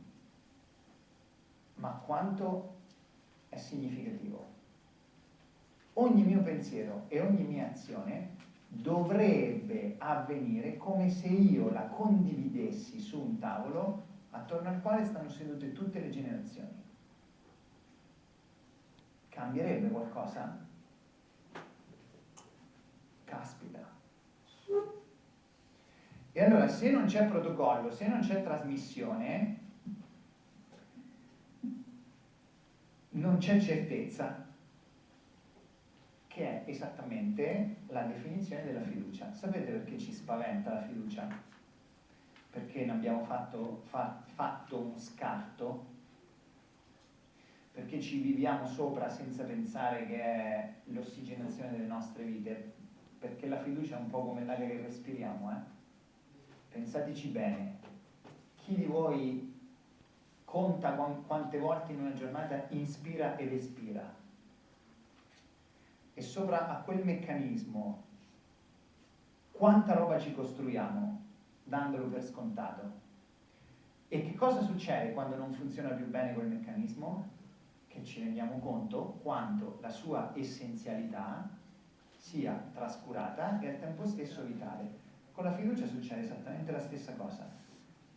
ma quanto è significativo. Ogni mio pensiero e ogni mia azione dovrebbe avvenire come se io la condividessi su un tavolo attorno al quale stanno sedute tutte le generazioni. Cambierebbe qualcosa? Caspita. E allora se non c'è protocollo, se non c'è trasmissione, non c'è certezza, che è esattamente la definizione della fiducia. Sapete perché ci spaventa la fiducia? Perché ne abbiamo fatto, fa, fatto un scarto? Perché ci viviamo sopra senza pensare che è l'ossigenazione delle nostre vite? Perché la fiducia è un po' come l'aria che respiriamo, eh? Pensateci bene. Chi di voi conta quante volte in una giornata inspira ed espira? e sopra a quel meccanismo quanta roba ci costruiamo dandolo per scontato. E che cosa succede quando non funziona più bene quel meccanismo? Che ci rendiamo conto quanto la sua essenzialità sia trascurata e al tempo stesso vitale. Con la fiducia succede esattamente la stessa cosa.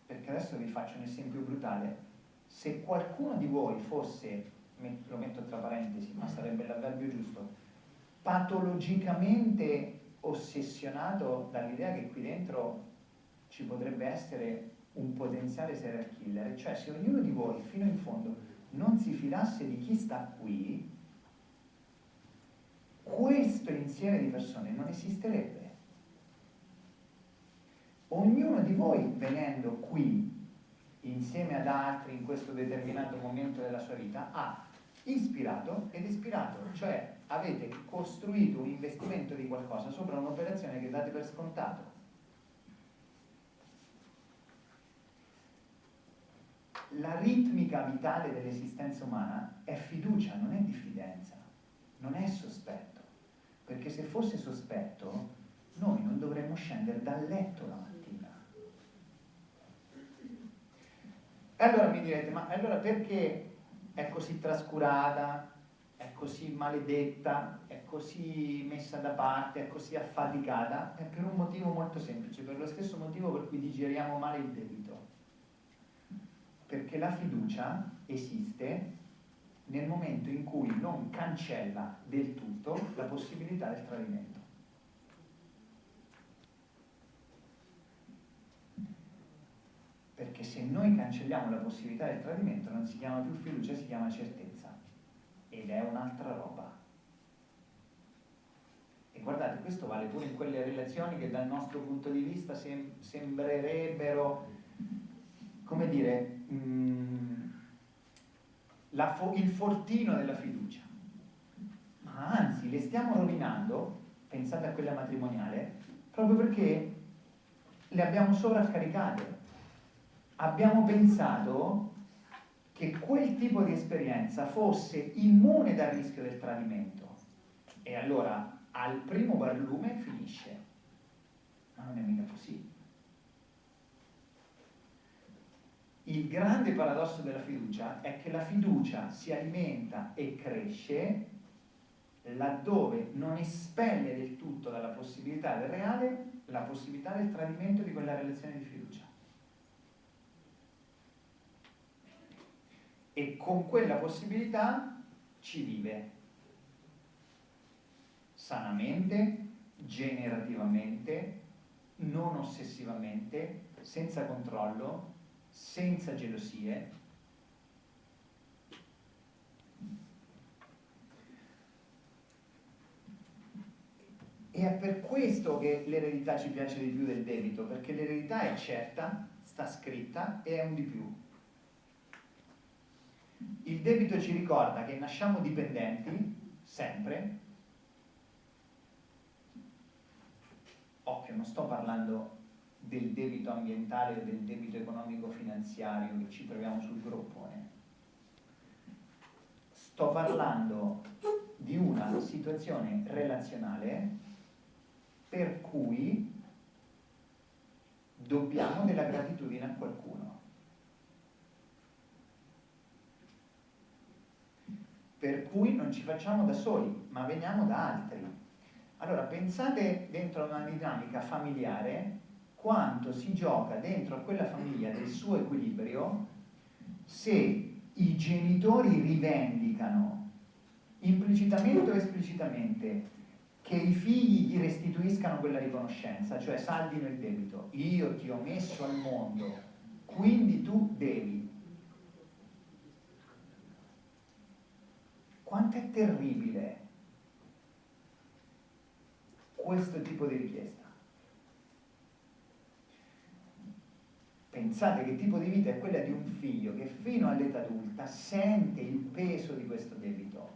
Perché adesso vi faccio un esempio brutale. Se qualcuno di voi fosse, lo metto tra parentesi, ma sarebbe l'avverbio giusto, patologicamente ossessionato dall'idea che qui dentro ci potrebbe essere un potenziale serial killer, cioè se ognuno di voi fino in fondo non si fidasse di chi sta qui, questo insieme di persone non esisterebbe. Ognuno di voi venendo qui insieme ad altri in questo determinato momento della sua vita ha ispirato ed ispirato, cioè avete costruito un investimento di qualcosa sopra un'operazione che date per scontato. La ritmica vitale dell'esistenza umana è fiducia, non è diffidenza, non è sospetto, perché se fosse sospetto noi non dovremmo scendere dal letto la mattina. E allora mi direte, ma allora perché è così trascurata, è così maledetta, è così messa da parte, è così affaticata, è per un motivo molto semplice, per lo stesso motivo per cui digeriamo male il debito. Perché la fiducia esiste nel momento in cui non cancella del tutto la possibilità del tradimento. Perché se noi cancelliamo la possibilità del tradimento non si chiama più fiducia, si chiama certezza ed è un'altra roba. E guardate, questo vale pure in quelle relazioni che dal nostro punto di vista sem sembrerebbero, come dire, mh, mm, fo il fortino della fiducia. Ma anzi, le stiamo rovinando, pensate a quella matrimoniale, proprio perché le abbiamo sovraccaricate. Abbiamo pensato che quel tipo di esperienza fosse immune dal rischio del tradimento. E allora al primo barlume finisce. Ma non è mica così. Il grande paradosso della fiducia è che la fiducia si alimenta e cresce laddove non espelle del tutto dalla possibilità del reale la possibilità del tradimento di quella relazione di fiducia. E con quella possibilità ci vive sanamente, generativamente, non ossessivamente, senza controllo, senza gelosie. E è per questo che l'eredità ci piace di più del debito, perché l'eredità è certa, sta scritta e è un di più. Il debito ci ricorda che nasciamo dipendenti, sempre. Occhio, non sto parlando del debito ambientale o del debito economico-finanziario che ci troviamo sul groppone. Sto parlando di una situazione relazionale per cui dobbiamo della gratitudine a qualcuno. Per cui non ci facciamo da soli, ma veniamo da altri. Allora pensate dentro una dinamica familiare quanto si gioca dentro a quella famiglia del suo equilibrio se i genitori rivendicano implicitamente o esplicitamente che i figli gli restituiscano quella riconoscenza, cioè saldino il debito. Io ti ho messo al mondo, quindi tu devi. Quanto è terribile questo tipo di richiesta? Pensate che tipo di vita è quella di un figlio che fino all'età adulta sente il peso di questo debito.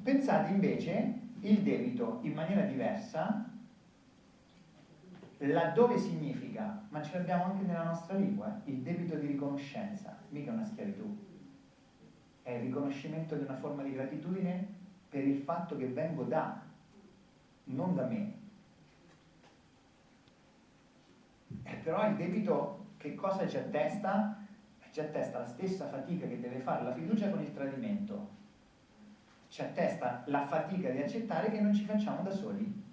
Pensate invece il debito in maniera diversa, laddove significa, ma ce l'abbiamo anche nella nostra lingua, il debito di riconoscenza, mica una schiavitù. È il riconoscimento di una forma di gratitudine per il fatto che vengo da, non da me. E però il debito che cosa ci attesta? Ci attesta la stessa fatica che deve fare la fiducia con il tradimento ci attesta la fatica di accettare che non ci facciamo da soli.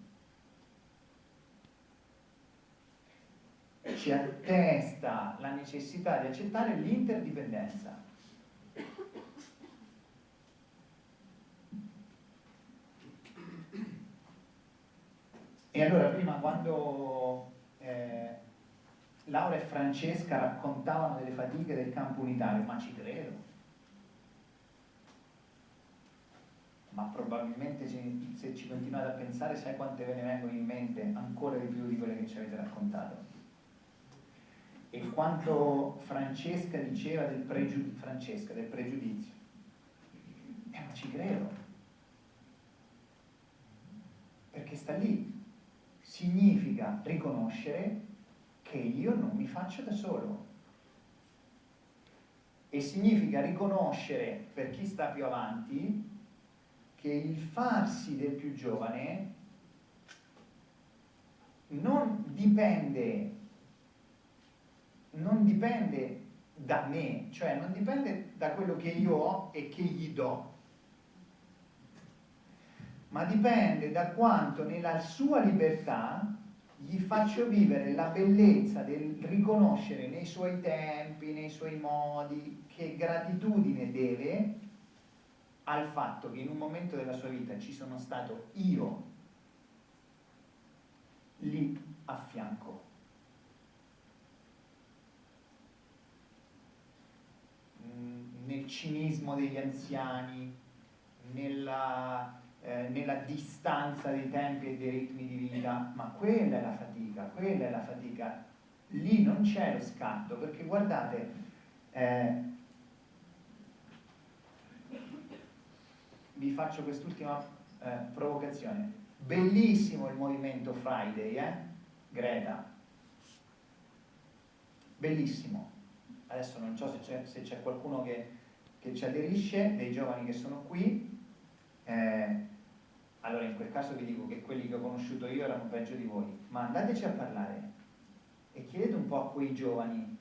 Ci attesta la necessità di accettare l'interdipendenza. E allora prima quando eh, Laura e Francesca raccontavano delle fatiche del campo unitario, ma ci credo, ma probabilmente se ci continuate a pensare sai quante ve ne vengono in mente ancora di più di quelle che ci avete raccontato? E quanto Francesca diceva del, pregiud Francesca, del pregiudizio. Eh ma ci credo. Perché sta lì significa riconoscere che io non mi faccio da solo. E significa riconoscere per chi sta più avanti che il farsi del più giovane non dipende, non dipende da me, cioè non dipende da quello che io ho e che gli do, ma dipende da quanto nella sua libertà gli faccio vivere la bellezza del riconoscere nei suoi tempi, nei suoi modi, che gratitudine deve al fatto che in un momento della sua vita ci sono stato io lì a fianco. Mm, nel cinismo degli anziani, nella, eh, nella distanza dei tempi e dei ritmi di vita, ma quella è la fatica, quella è la fatica. Lì non c'è lo scatto, perché guardate, eh, vi faccio quest'ultima eh, provocazione. Bellissimo il movimento Friday, eh? Greta. Bellissimo. Adesso non so se c'è, qualcuno che, che, ci aderisce, dei giovani che sono qui. Eh, allora in quel caso vi dico che quelli che ho conosciuto io erano peggio di voi, ma andateci a parlare e chiedete un po' a quei giovani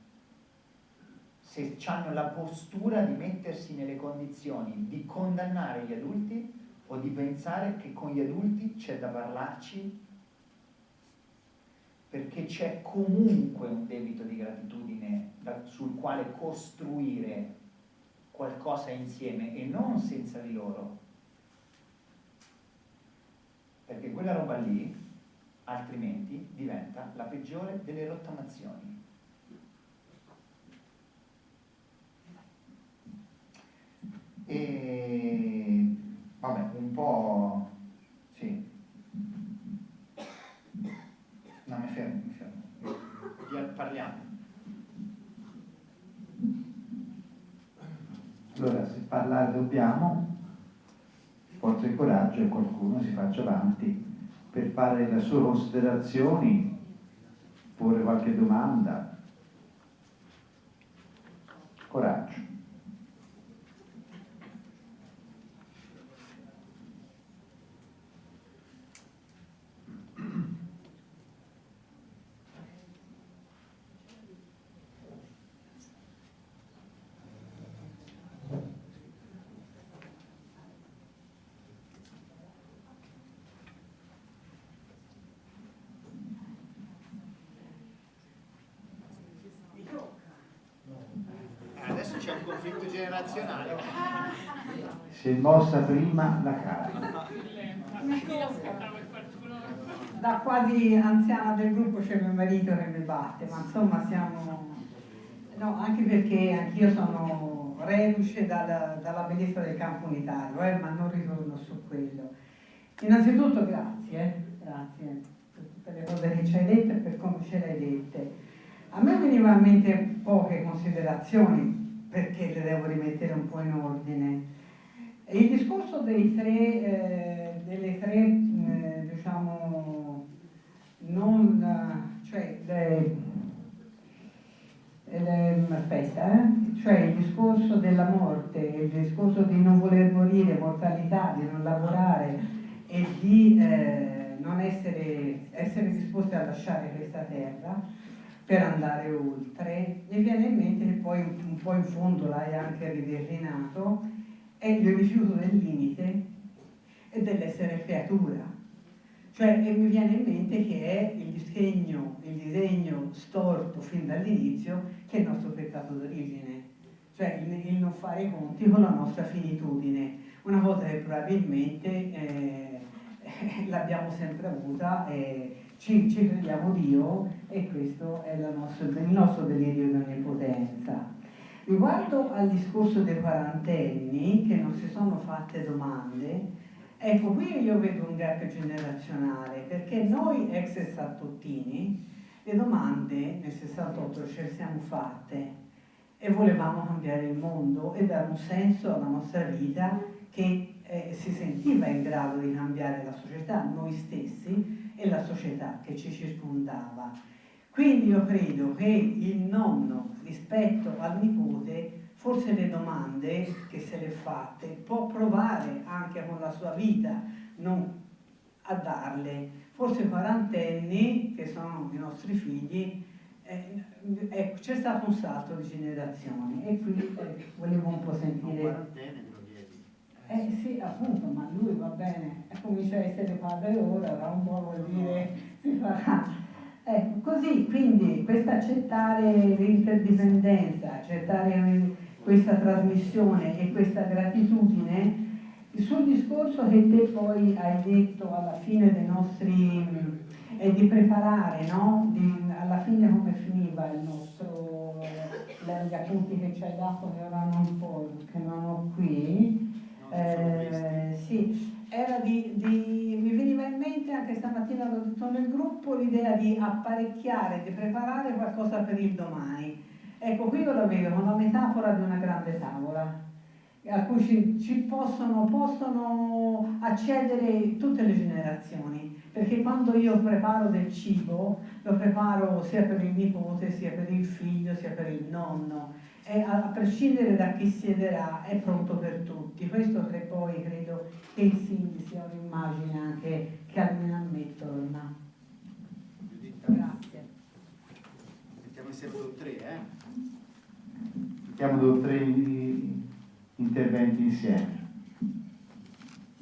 se hanno la postura di mettersi nelle condizioni di condannare gli adulti o di pensare che con gli adulti c'è da parlarci perché c'è comunque un debito di gratitudine sul quale costruire qualcosa insieme e non senza di loro. Perché quella roba lì altrimenti diventa la peggiore delle rottamazioni. e vabbè un po' sì. No mi fermo mi fermo. Parliamo. Allora se parlare dobbiamo forza e coraggio e qualcuno si faccia avanti per fare le sue considerazioni porre qualche domanda. Coraggio generazionale. Si è mossa prima la cara. Da quasi anziana del gruppo c'è mio marito che mi batte, ma insomma siamo... No, anche perché anch'io sono reduce dalla, dalla bellezza del campo unitario, eh, ma non ritorno su quello. Innanzitutto grazie, eh, grazie per tutte le cose che ci hai detto e per come ce le hai dette. A me venivano in mente poche considerazioni perché le devo rimettere un po' in ordine. Il discorso dei tre, eh, delle tre, eh, diciamo, non, cioè, le, le, aspetta, eh? cioè il discorso della morte, il discorso di non voler morire, mortalità, di non lavorare e di eh, non essere, essere disposti a lasciare questa terra per andare oltre, mi viene in mente che poi un po' in fondo l'hai anche rideclinato, è il rifiuto del limite e dell'essere creatura. Cioè, mi viene in mente che è il disegno, il disegno storto fin dall'inizio che è il nostro peccato d'origine, cioè il, il, non fare i conti con la nostra finitudine, una cosa che probabilmente eh, l'abbiamo sempre avuta e ci, ci, crediamo Dio e questo è nostro, il nostro delirio di onnipotenza. Riguardo al discorso dei quarantenni che non si sono fatte domande, ecco qui io vedo un gap generazionale perché noi ex sessantottini le domande nel 68 ce le siamo fatte e volevamo cambiare il mondo e dare un senso alla nostra vita che eh, si sentiva in grado di cambiare la società, noi stessi e la società che ci circondava. Quindi io credo che il nonno rispetto al nipote, forse le domande che se le fatte, può provare anche con la sua vita non a darle. Forse quarantenni, che sono i nostri figli, eh, ecco, c'è stato un salto di generazioni e qui eh, volevo un po' sentire... Eh sì, appunto, ma lui va bene, comincia a essere padre ora, da un po' vuol dire si farà Ecco, così quindi questo accettare l'interdipendenza, accettare questa trasmissione e questa gratitudine, sul discorso che te poi hai detto alla fine dei nostri, è di preparare, no? Di, alla fine come finiva il nostro, gli appunti che ci hai dato che ora non, po', che non ho qui, eh, sì, era di, di, mi veniva in mente anche stamattina l'ho detto nel gruppo l'idea di apparecchiare, di preparare qualcosa per il domani. Ecco, qui io la vedo la metafora di una grande tavola a cui ci, ci possono, possono, accedere tutte le generazioni, perché quando io preparo del cibo lo preparo sia per il nipote, sia per il figlio, sia per il nonno è, a prescindere da chi siederà, è pronto per tutti. Questo che poi credo che il Sindi sia un'immagine anche che almeno a me torna. Grazie. Mettiamo insieme due o tre, eh? Mettiamo due o tre interventi insieme.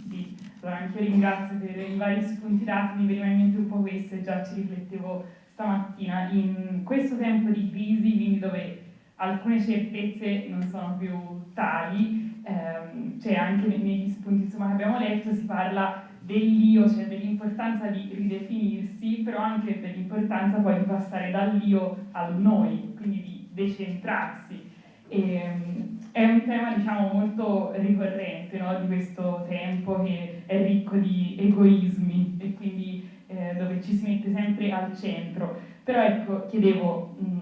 Sì, allora anche io ringrazio per i vari spunti dati, mi veniva in mente un po' questo e già ci riflettevo stamattina. In questo tempo di crisi, quindi dove alcune certezze non sono più tali, ehm, cioè anche negli spunti insomma, che abbiamo letto si parla dell'io, cioè dell'importanza di ridefinirsi, però anche dell'importanza poi di passare dall'io al noi, quindi di decentrarsi. E, ehm, è un tema diciamo molto ricorrente no? di questo tempo che è ricco di egoismi e quindi eh, dove ci si mette sempre al centro. Però ecco, chiedevo, mh,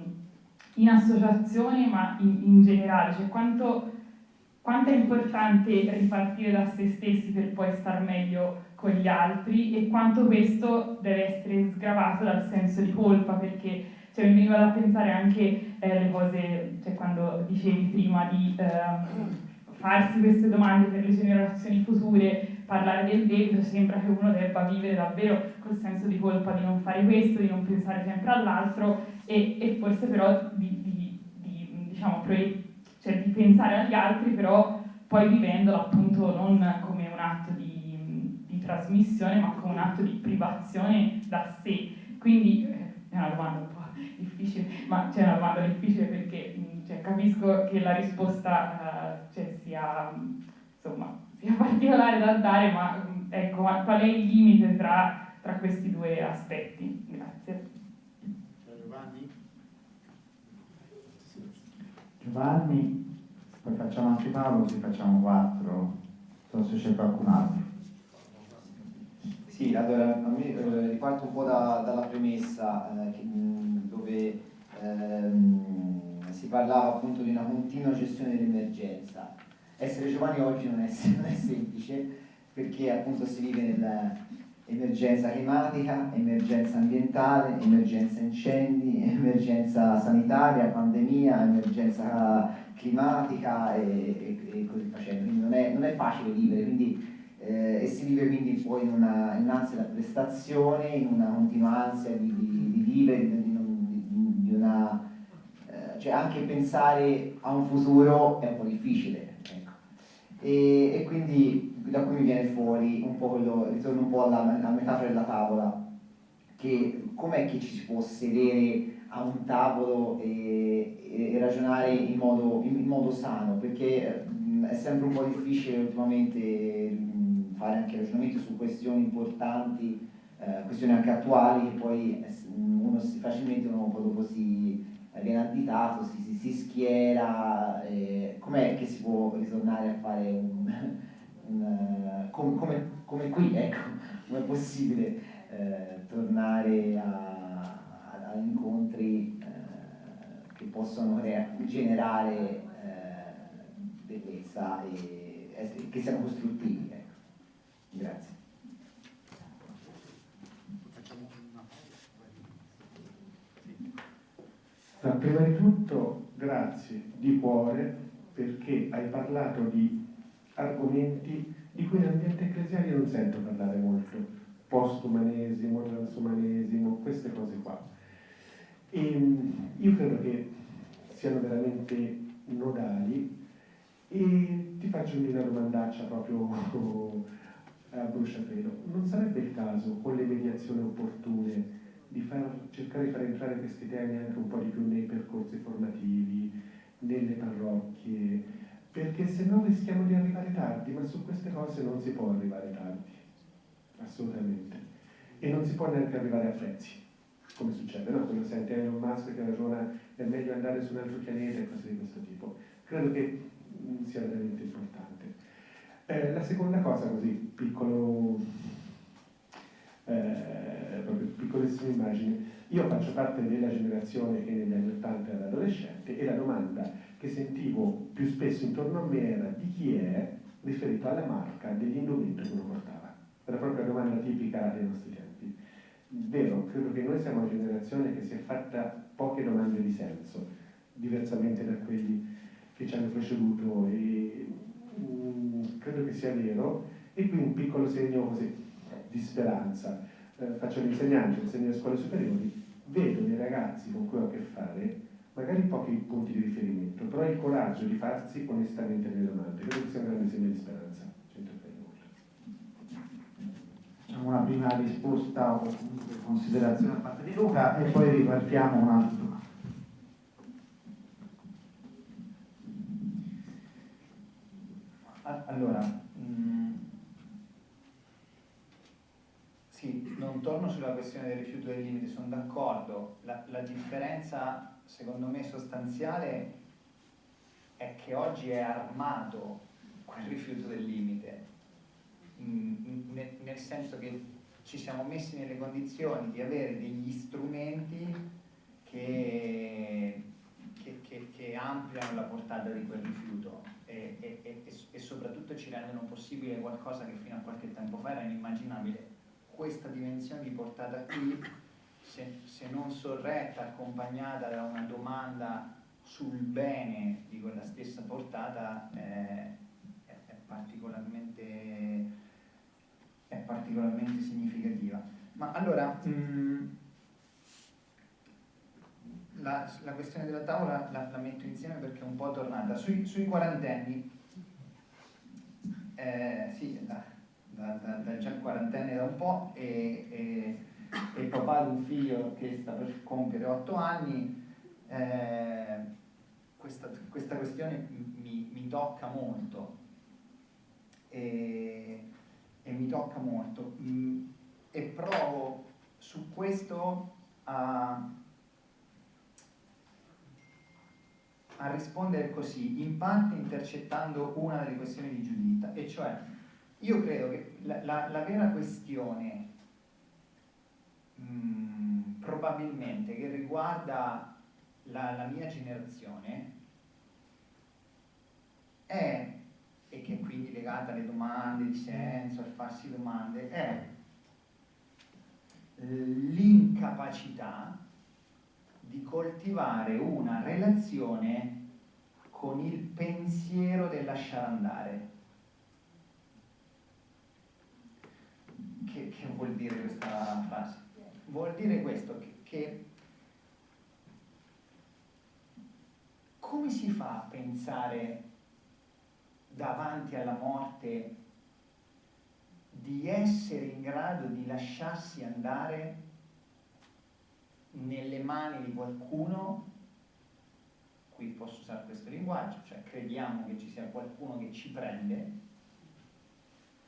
in associazione ma in, in generale, cioè quanto, quanto, è importante ripartire da se stessi per poi star meglio con gli altri e quanto questo deve essere sgravato dal senso di colpa? Perché cioè, mi veniva da pensare anche eh, cose, cioè quando dicevi prima di eh, farsi queste domande per le generazioni future, parlare del debito, sembra che uno debba vivere davvero col senso di colpa di non fare questo, di non pensare sempre all'altro e, e, forse però di, di, di, diciamo, cioè di, pensare agli altri, però poi vivendolo appunto non come un atto di, trasmissione, ma come un atto di privazione da sé. Quindi, eh, è una domanda un po' difficile, ma c'è una domanda difficile perché cioè, capisco che la risposta uh, cioè, sia, insomma, sia particolare da dare, ma ecco, ma qual è il limite tra, tra questi due aspetti? Grazie. Giovanni? Giovanni, poi facciamo anche Paolo, così facciamo quattro, non so se c'è qualcun altro. Sì, allora a me eh, riparto un po' da, dalla premessa eh, che, dove ehm, si parlava appunto di una continua gestione dell'emergenza. Essere giovani oggi non è, non è semplice perché appunto si vive nell'emergenza climatica, emergenza ambientale, emergenza incendi, emergenza sanitaria, pandemia, emergenza climatica e, e, e così facendo. Quindi non è, non è facile vivere, quindi, eh, e si vive quindi poi in, una, in un'ansia da prestazione, in una continua ansia di, di, di vivere, di, di, una... Eh, cioè anche pensare a un futuro è un po' difficile. E, e quindi da cui mi viene fuori un po' quello, ritorno un po' alla, alla metafora della tavola, che com'è che ci si può sedere a un tavolo e, e, ragionare in modo, in, modo, sano, perché mh, è sempre un po' difficile ultimamente mh, fare anche ragionamenti su questioni importanti, eh, questioni anche attuali, che poi uno si, facilmente uno dopo si viene additato, si, si, si schiera, eh, com'è che si può ritornare a fare un un, com, come, come, qui, ecco, come è possibile eh, tornare a, a, a incontri eh, che possono generare eh, bellezza e, e che siano costruttivi. Ecco. Grazie. Ma prima di tutto grazie di cuore perché hai parlato di argomenti di cui nell'ambiente ecclesiale non sento parlare molto, postumanesimo, transumanesimo, queste cose qua. E ehm, io credo che siano veramente nodali e ti faccio una domandaccia proprio a bruciapelo. Non sarebbe il caso, con le mediazioni opportune, di far, cercare di far entrare questi temi anche un po' di più nei percorsi formativi, nelle parrocchie, perché se no rischiamo di arrivare tardi, ma su queste cose non si può arrivare tardi, assolutamente. E non si può neanche arrivare a prezzi, come succede, no? Quando senti Elon Musk che ragiona è meglio andare su un altro pianeta e cose di questo tipo. Credo che mm, sia veramente importante. Eh, la seconda cosa, così, piccolo, eh, proprio piccolissima immagine, io faccio parte della generazione che negli anni 80 era adolescente e la domanda che sentivo più spesso intorno a me era di chi è riferito alla marca degli indumenti che uno portava. Era proprio la domanda tipica dei nostri tempi. Vero, credo che noi siamo una generazione che si è fatta poche domande di senso, diversamente da quelli che ci hanno preceduto e mh, credo che sia vero e qui un piccolo segno così di speranza. Eh, faccio l'insegnante, insegno alle scuole superiori, vedo dei ragazzi con cui ho a che fare magari pochi punti di riferimento, però il coraggio di farsi onestamente le domande, credo che sia un grande segno di speranza. Facciamo una prima risposta o considerazione da parte di Luca e poi ripartiamo un altro. Allora, mh, mm, sì, non torno sulla questione del rifiuto del limite, sono d'accordo, la, la differenza secondo me sostanziale è che oggi è armato quel rifiuto del limite, nel senso che ci siamo messi nelle condizioni di avere degli strumenti che, che, che, che ampliano la portata di quel rifiuto e, e, e, e, soprattutto ci rendono possibile qualcosa che fino a qualche tempo fa era inimmaginabile. Questa dimensione di portata qui se, se non sorretta, accompagnata da una domanda sul bene di quella stessa portata, eh, è, è, particolarmente, è, particolarmente, significativa. Ma allora, mh, mm, la, la, questione della tavola la, la, metto insieme perché è un po' tornata. Sui, sui quarantenni, eh, sì, da, da, da, da già quarantenne da un po' e, e e papà di un figlio che sta per compiere otto anni, eh, questa, questa, questione mi, mi tocca molto. E, e, mi tocca molto. Mm, e provo su questo a, a rispondere così, in parte intercettando una delle questioni di Giuditta, e cioè io credo che la, la, la vera questione mh, mm, probabilmente che riguarda la, la mia generazione è, e che è quindi legata alle domande di senso, al farsi domande, è l'incapacità di coltivare una relazione con il pensiero del lasciare andare. Che, che vuol dire questa frase? Vuol dire questo, che, che come si fa a pensare davanti alla morte di essere in grado di lasciarsi andare nelle mani di qualcuno, qui posso usare questo linguaggio, cioè crediamo che ci sia qualcuno che ci prende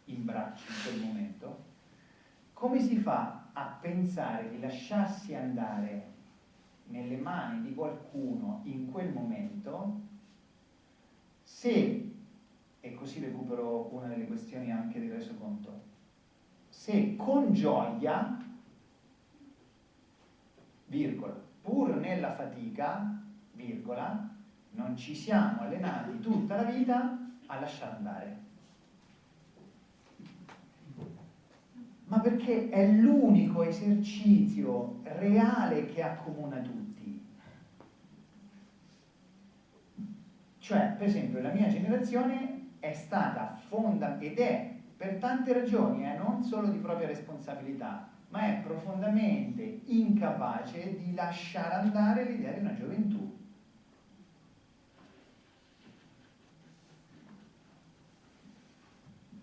in braccio in quel momento, come si fa a pensare di lasciarsi andare nelle mani di qualcuno in quel momento, se, e così recupero una delle questioni anche del resoconto, se con gioia, virgola, pur nella fatica, virgola, non ci siamo allenati tutta la vita a lasciare andare. Ma perché è l'unico esercizio reale che accomuna tutti. Cioè, per esempio, la mia generazione è stata fonda ed è per tante ragioni, eh, non solo di propria responsabilità, ma è profondamente incapace di lasciare andare l'idea di una gioventù.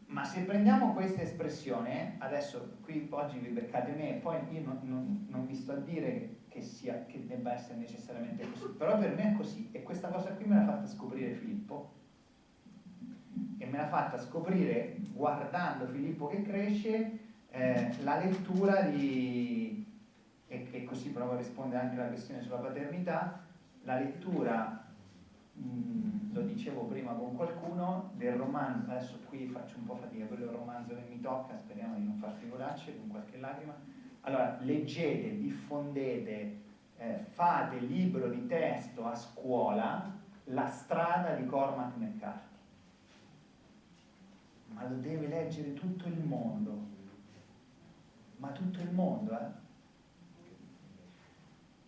Ma se prendiamo questa espressione, adesso qui oggi vi beccate me, poi io non, non, non vi sto a dire che, sia, che debba essere necessariamente così, però per me è così e questa cosa qui me l'ha fatta scoprire Filippo e me l'ha fatta scoprire guardando Filippo che cresce eh, la lettura di, e, e così provo a rispondere anche alla questione sulla paternità, la lettura Mm, lo dicevo prima con qualcuno, del romanzo, adesso qui faccio un po' fatica, quello è il romanzo che mi tocca, speriamo di non far figuracce con qualche lacrima. Allora, leggete, diffondete, eh, fate libro di testo a scuola La strada di Cormac McCarthy. Ma lo deve leggere tutto il mondo, ma tutto il mondo, eh?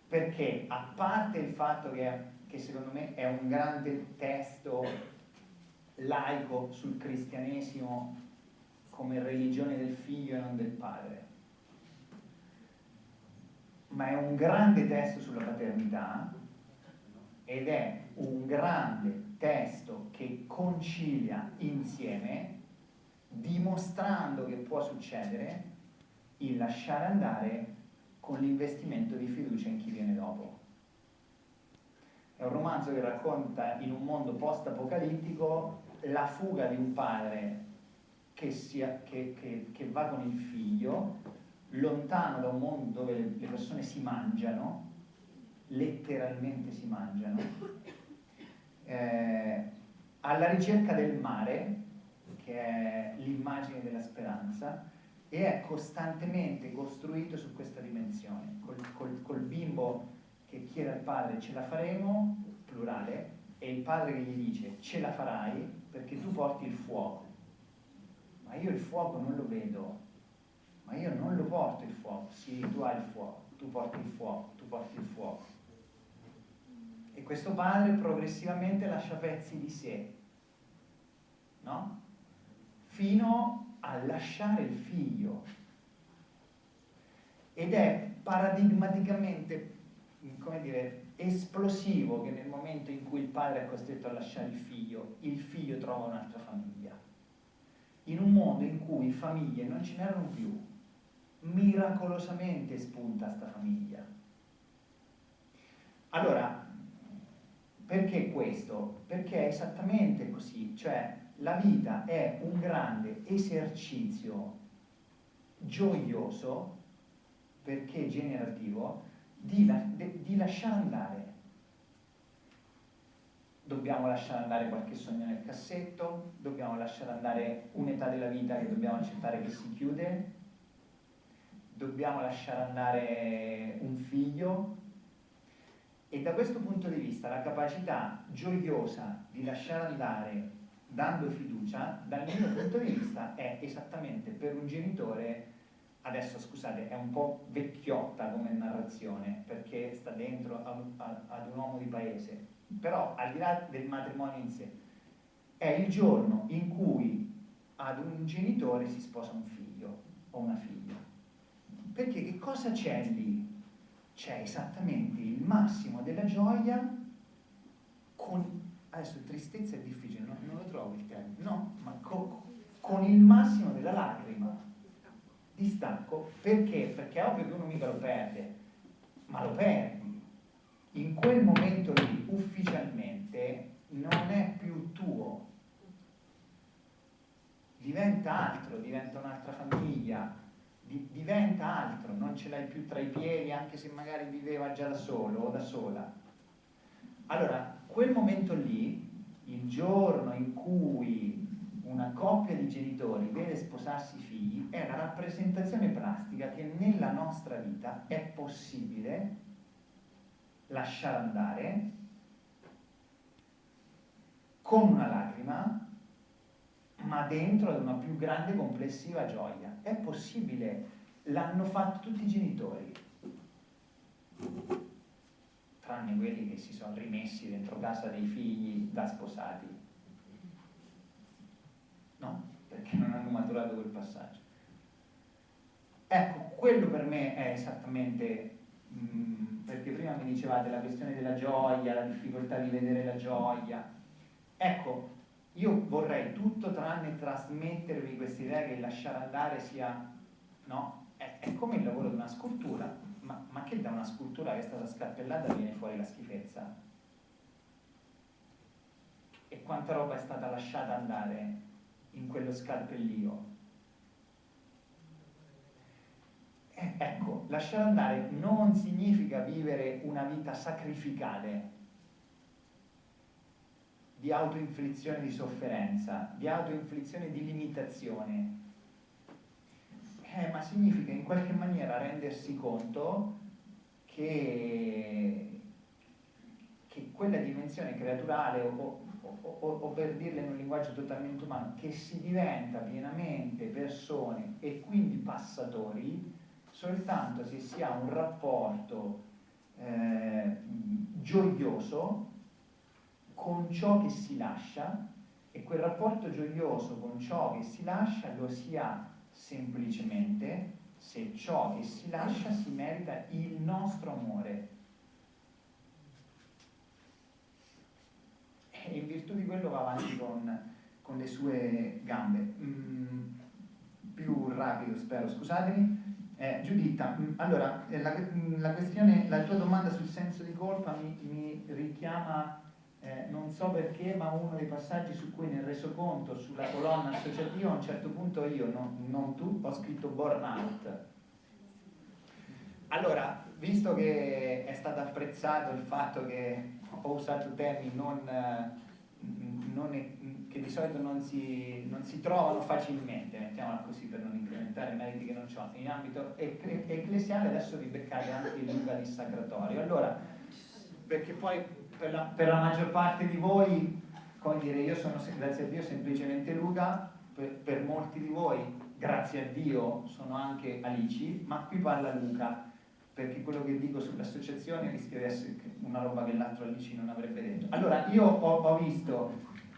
Perché a parte il fatto che che secondo me è un grande testo laico sul cristianesimo come religione del figlio e non del padre, ma è un grande testo sulla paternità ed è un grande testo che concilia insieme, dimostrando che può succedere il lasciare andare con l'investimento di fiducia in chi viene dopo. È un romanzo che racconta in un mondo post-apocalittico la fuga di un padre che, sia, che, che, che, va con il figlio lontano da un mondo dove le persone si mangiano, letteralmente si mangiano, eh, alla ricerca del mare, che è l'immagine della speranza, e è costantemente costruito su questa dimensione, col, col, col bimbo che chiede al padre ce la faremo, plurale, e il padre che gli dice ce la farai perché tu porti il fuoco. Ma io il fuoco non lo vedo, ma io non lo porto il fuoco. Sì, tu hai il fuoco, tu porti il fuoco, tu porti il fuoco. E questo padre progressivamente lascia pezzi di sé, no? Fino a lasciare il figlio. Ed è paradigmaticamente come dire, esplosivo che nel momento in cui il padre è costretto a lasciare il figlio, il figlio trova un'altra famiglia. In un mondo in cui famiglie non ce n'erano più, miracolosamente spunta sta famiglia. Allora, perché questo? Perché è esattamente così, cioè la vita è un grande esercizio gioioso, perché generativo, di, di lasciare andare. Dobbiamo lasciare andare qualche sogno nel cassetto, dobbiamo lasciare andare un'età della vita che dobbiamo accettare che si chiude, dobbiamo lasciare andare un figlio e da questo punto di vista la capacità gioiosa di lasciare andare dando fiducia, dal mio punto di vista, è esattamente per un genitore, adesso scusate, è un po' vecchiotta come narrazione, perché sta dentro ad un uomo di paese, però al di là del matrimonio in sé, è il giorno in cui ad un genitore si sposa un figlio o una figlia. Perché che cosa c'è lì? C'è esattamente il massimo della gioia con adesso tristezza è difficile, no? non lo trovo il termine, no, ma co con il massimo della lacrima, distacco, perché? Perché è ovvio che uno mica lo perde, ma lo perdi. In quel momento lì, ufficialmente, non è più tuo, diventa altro, diventa un'altra famiglia, di diventa altro, non ce l'hai più tra i piedi, anche se magari viveva già da solo o da sola. Allora, quel momento lì, il giorno in cui una coppia di genitori vede sposarsi i figli, è la rappresentazione plastica che nella nostra vita è possibile lasciare andare con una lacrima, ma dentro ad una più grande complessiva gioia. È possibile, l'hanno fatto tutti i genitori tranne quelli che si sono rimessi dentro casa dei figli da sposati. No, perché non hanno maturato quel passaggio. Ecco, quello per me è esattamente, mh, mm, perché prima mi dicevate la questione della gioia, la difficoltà di vedere la gioia. Ecco, io vorrei tutto tranne trasmettervi questa idea che lasciare andare sia, no? È, è come il lavoro di una scultura ma, ma che da una scultura che è stata scarpellata viene fuori la schifezza? E quanta roba è stata lasciata andare in quello scalpellio? Eh, ecco, lasciare andare non significa vivere una vita sacrificale di autoinflizione di sofferenza, di autoinflizione di limitazione, eh, ma significa in qualche maniera rendersi conto che, che quella dimensione creaturale o, o, o, o, per dirla in un linguaggio totalmente umano, che si diventa pienamente persone e quindi passatori soltanto se si ha un rapporto eh, gioioso con ciò che si lascia e quel rapporto gioioso con ciò che si lascia lo si ha semplicemente se ciò che si lascia si merita il nostro amore. E in virtù di quello va avanti con, con le sue gambe. Mm, più rapido, spero, scusatemi. Eh, Giuditta, mm, allora, eh, la, la, questione, la tua domanda sul senso di colpa mi, mi richiama eh, non so perché, ma uno dei passaggi su cui nel resoconto, sulla colonna associativa, a un certo punto io, non, non tu, ho scritto burnout. Allora, visto che è stato apprezzato il fatto che ho usato temi non, non, che di solito non si, non si, trovano facilmente, mettiamola così per non incrementare i meriti che non ho, in ambito ecclesiale adesso vi beccate anche il lunga dissacratorio. Allora, perché poi per la, per la maggior parte di voi, come dire, io sono, grazie a Dio, semplicemente Luca, per, per molti di voi, grazie a Dio, sono anche Alici, ma qui parla Luca, perché quello che dico sull'associazione rischia di essere una roba che l'altro Alici non avrebbe detto. Allora, io ho, ho visto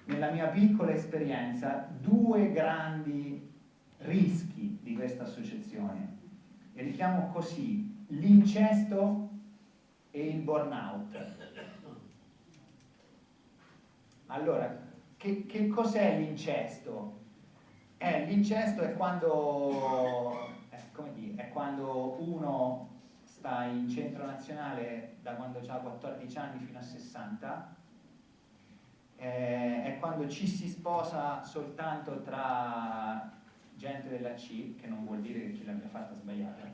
nella mia piccola esperienza due grandi rischi di questa associazione, e li chiamo così, l'incesto e il burnout. Allora, che, che cos'è l'incesto? Eh, l'incesto è quando... Eh, come dire, è quando uno sta in centro nazionale da quando ha 14 anni fino a 60, eh, è quando ci si sposa soltanto tra gente della C, che non vuol dire che chi l'abbia fatta sbagliata,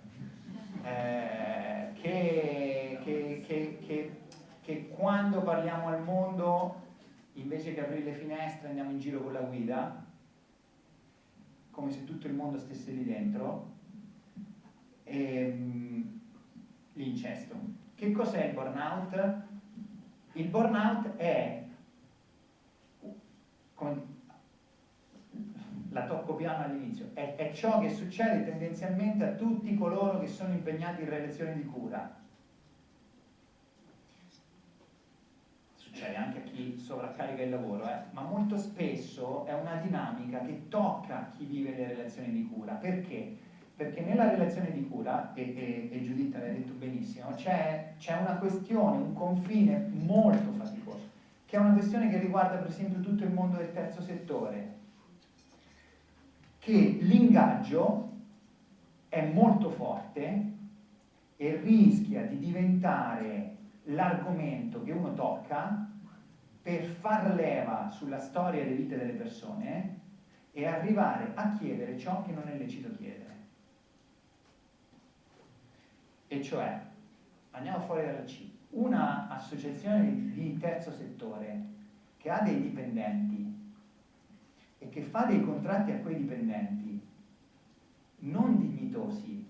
eh, che, che, che, che quando parliamo al mondo invece che aprire le finestre andiamo in giro con la guida, come se tutto il mondo stesse lì dentro, e, um, l'incesto. Che cos'è il burnout? Il burnout è, come, la tocco piano all'inizio, è, è ciò che succede tendenzialmente a tutti coloro che sono impegnati in relazioni di cura succede anche a chi sovraccarica il lavoro, eh? ma molto spesso è una dinamica che tocca chi vive le relazioni di cura. Perché? Perché nella relazione di cura, e, e, e Giuditta l'ha detto benissimo, c'è, una questione, un confine molto faticoso, che è una questione che riguarda per esempio tutto il mondo del terzo settore, che l'ingaggio è molto forte e rischia di diventare l'argomento che uno tocca per far leva sulla storia e le vite delle persone e arrivare a chiedere ciò che non è lecito chiedere. E cioè, andiamo fuori dalla C, una associazione di terzo settore che ha dei dipendenti e che fa dei contratti a quei dipendenti non dignitosi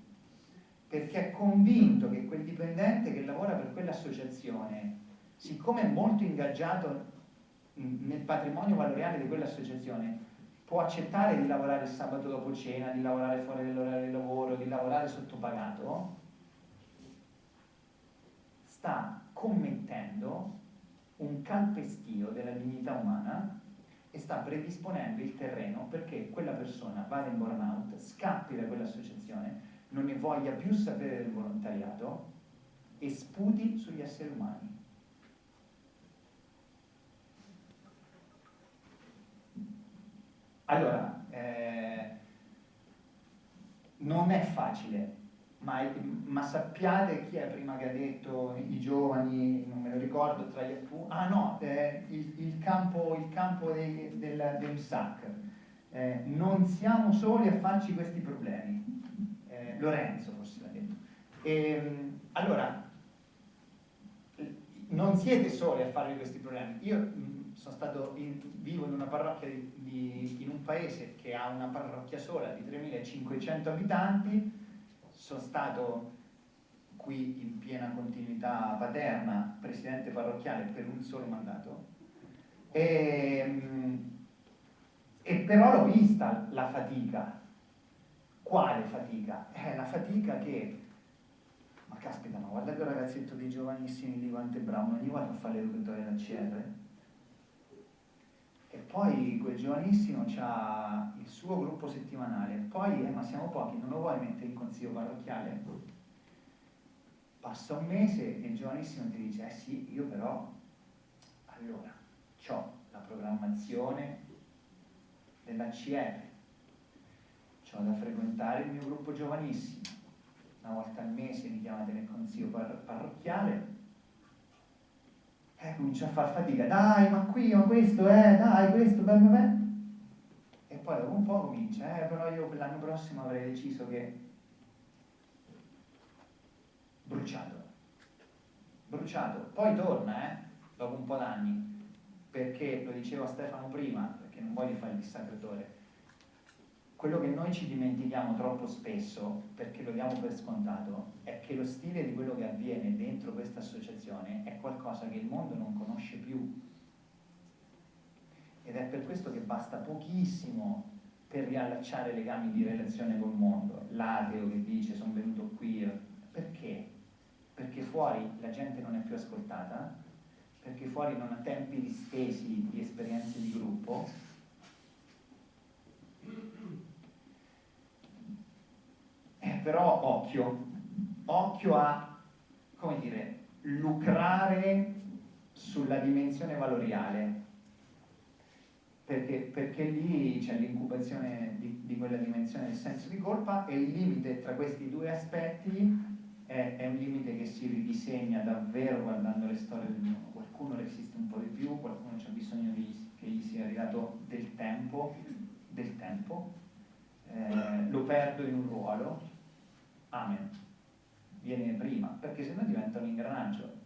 perché è convinto che quel dipendente che lavora per quell'associazione, siccome è molto ingaggiato nel patrimonio valoriale di quell'associazione, può accettare di lavorare il sabato dopo cena, di lavorare fuori dall'orario di lavoro, di lavorare sottopagato, sta commettendo un calpestio della dignità umana e sta predisponendo il terreno perché quella persona vada in burnout, scappi da quell'associazione non ne voglia più sapere del volontariato e sputi sugli esseri umani. Allora, eh, non è facile, ma, ma, sappiate chi è prima che ha detto i giovani, non me lo ricordo, tra gli appunti, ah no, eh, il, il, campo, il campo dei, del, del SAC, eh, non siamo soli a farci questi problemi, Lorenzo forse l'ha detto. E, ehm, allora, non siete soli a farvi questi problemi. Io mh, sono stato in, vivo in una parrocchia di, di, in un paese che ha una parrocchia sola di 3.500 abitanti, sono stato qui in piena continuità paterna, presidente parrocchiale per un solo mandato, e, mh, e però l'ho vista la fatica quale fatica? È la fatica che, ma caspita, ma guarda quel ragazzetto dei giovanissimi di è bravo, non gli vado a fare l'educatore da CR? E poi quel giovanissimo ha il suo gruppo settimanale, poi, eh, ma siamo pochi, non lo vuoi mettere in consiglio parrocchiale? Passa un mese e il giovanissimo ti dice, eh sì, io però, allora, ho la programmazione della CR, ho da frequentare il mio gruppo giovanissimo, una volta al mese mi chiamate nel consiglio par parrocchiale, e comincio a far fatica, dai ma qui, ma questo, eh, dai questo, beh, beh, beh. E poi dopo un po' comincia, eh, però io l'anno prossimo avrei deciso che bruciato, bruciato, poi torna, eh, dopo un po' d'anni, perché, lo dicevo a Stefano prima, perché non voglio fare il dissacratore, quello che noi ci dimentichiamo troppo spesso, perché lo diamo per scontato, è che lo stile di quello che avviene dentro questa associazione è qualcosa che il mondo non conosce più. Ed è per questo che basta pochissimo per riallacciare legami di relazione col mondo. L'ateo che dice sono venuto qui, perché? Perché fuori la gente non è più ascoltata, perché fuori non ha tempi distesi di esperienze di gruppo, Eh, però occhio, occhio a, come dire, lucrare sulla dimensione valoriale, perché, perché lì c'è l'incubazione di, di, quella dimensione del senso di colpa e il limite tra questi due aspetti è, è un limite che si ridisegna davvero guardando le storie del mondo. Qualcuno resiste un po' di più, qualcuno ha bisogno di, che gli sia arrivato del tempo, del tempo. Eh, lo perdo in un ruolo, amen, viene prima, perché sennò diventa un ingranaggio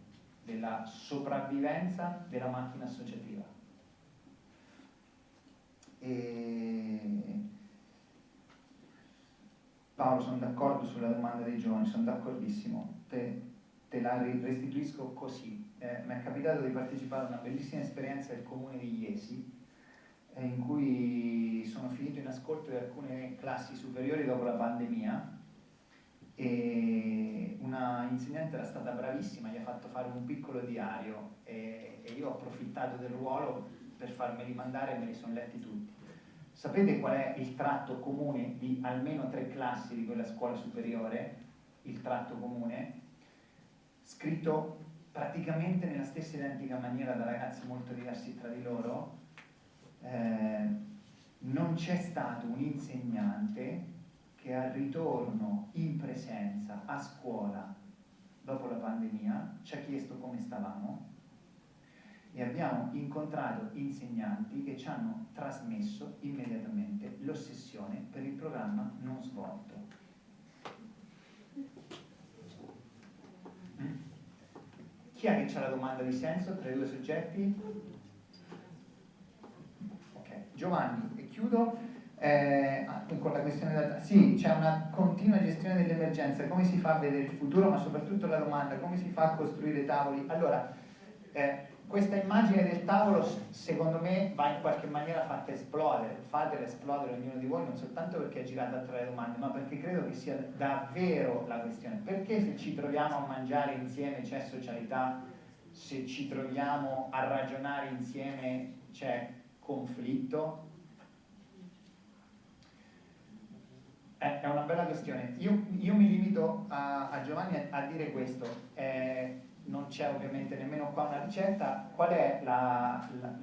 della sopravvivenza della macchina associativa. E... Paolo, sono d'accordo sulla domanda dei giovani, sono d'accordissimo, te, te, la restituisco così. Eh, mi è capitato di partecipare a una bellissima esperienza del comune di Iesi, eh, in cui sono finito in ascolto di alcune classi superiori dopo la pandemia e una insegnante era stata bravissima, gli ha fatto fare un piccolo diario e, e io ho approfittato del ruolo per farmeli mandare e me li sono letti tutti. Sapete qual è il tratto comune di almeno tre classi di quella scuola superiore? Il tratto comune? Scritto praticamente nella stessa identica maniera da ragazzi molto diversi tra di loro, eh, non c'è stato un insegnante che al ritorno in presenza a scuola dopo la pandemia ci ha chiesto come stavamo e abbiamo incontrato insegnanti che ci hanno trasmesso immediatamente l'ossessione per il programma non svolto. Mm? Chi è che c'ha la domanda di senso tra i due soggetti? Giovanni, e chiudo eh, ah, con la questione della... Sì, c'è una continua gestione delle emergenze, come si fa a vedere il futuro, ma soprattutto la domanda, come si fa a costruire tavoli? Allora, eh, questa immagine del tavolo secondo me va in qualche maniera fatta esplodere, fatela esplodere ognuno di voi non soltanto perché è girata tra le domande, ma perché credo che sia davvero la questione. Perché se ci troviamo a mangiare insieme c'è socialità, se ci troviamo a ragionare insieme c'è conflitto? Eh, è una bella questione. Io, io mi limito a, a, Giovanni a, dire questo. Eh, non c'è ovviamente nemmeno qua una ricetta. Qual è la, la,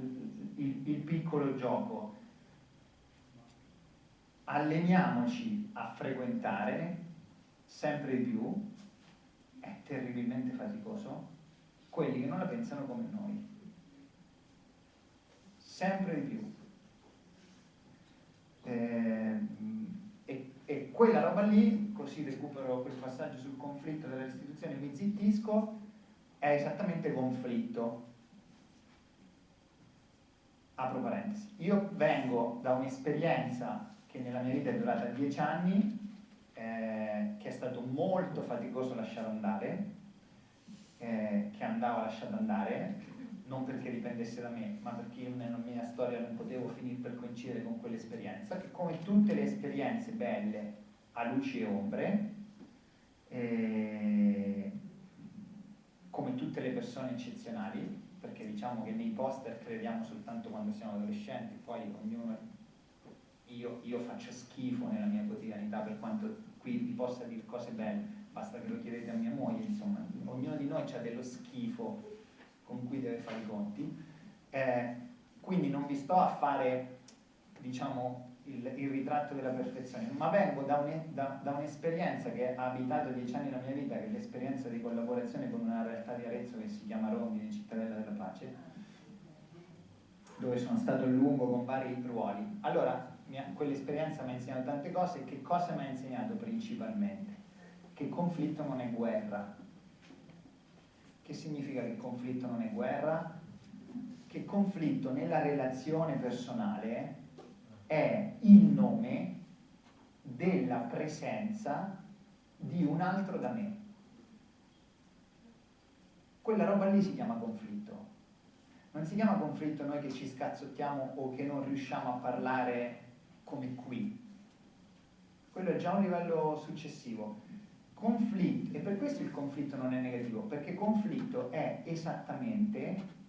il, il piccolo gioco? Alleniamoci a frequentare sempre di più, è terribilmente faticoso, quelli che non la pensano come noi sempre di più. Eh, e, e, quella roba lì, così recupero quel passaggio sul conflitto della restituzione, mi zittisco, è esattamente conflitto. Apro parentesi. Io vengo da un'esperienza che nella mia vita è durata dieci anni, eh, che è stato molto faticoso lasciare andare, eh, che andava lasciato andare, non perché dipendesse da me, ma perché io nella mia storia non potevo finire per coincidere con quell'esperienza, che come tutte le esperienze belle ha luci e ombre, e come tutte le persone eccezionali, perché diciamo che nei poster crediamo soltanto quando siamo adolescenti, poi ognuno, io, io faccio schifo nella mia quotidianità per quanto qui vi possa dire cose belle, basta che lo chiedete a mia moglie, insomma, ognuno di noi ha dello schifo con cui deve fare i conti. Eh, quindi non vi sto a fare diciamo, il, il, ritratto della perfezione, ma vengo da, un, da, da, un'esperienza che ha abitato dieci anni nella mia vita, che è l'esperienza di collaborazione con una realtà di Arezzo che si chiama Rondine, Cittadella della Pace, dove sono stato a lungo con vari ruoli. Allora, quell'esperienza mi ha insegnato tante cose che cosa mi ha insegnato principalmente? Che conflitto non è guerra, che significa che conflitto non è guerra? Che conflitto nella relazione personale è il nome della presenza di un altro da me. Quella roba lì si chiama conflitto. Non si chiama conflitto noi che ci scazzottiamo o che non riusciamo a parlare come qui. Quello è già un livello successivo conflitto, e per questo il conflitto non è negativo, perché conflitto è esattamente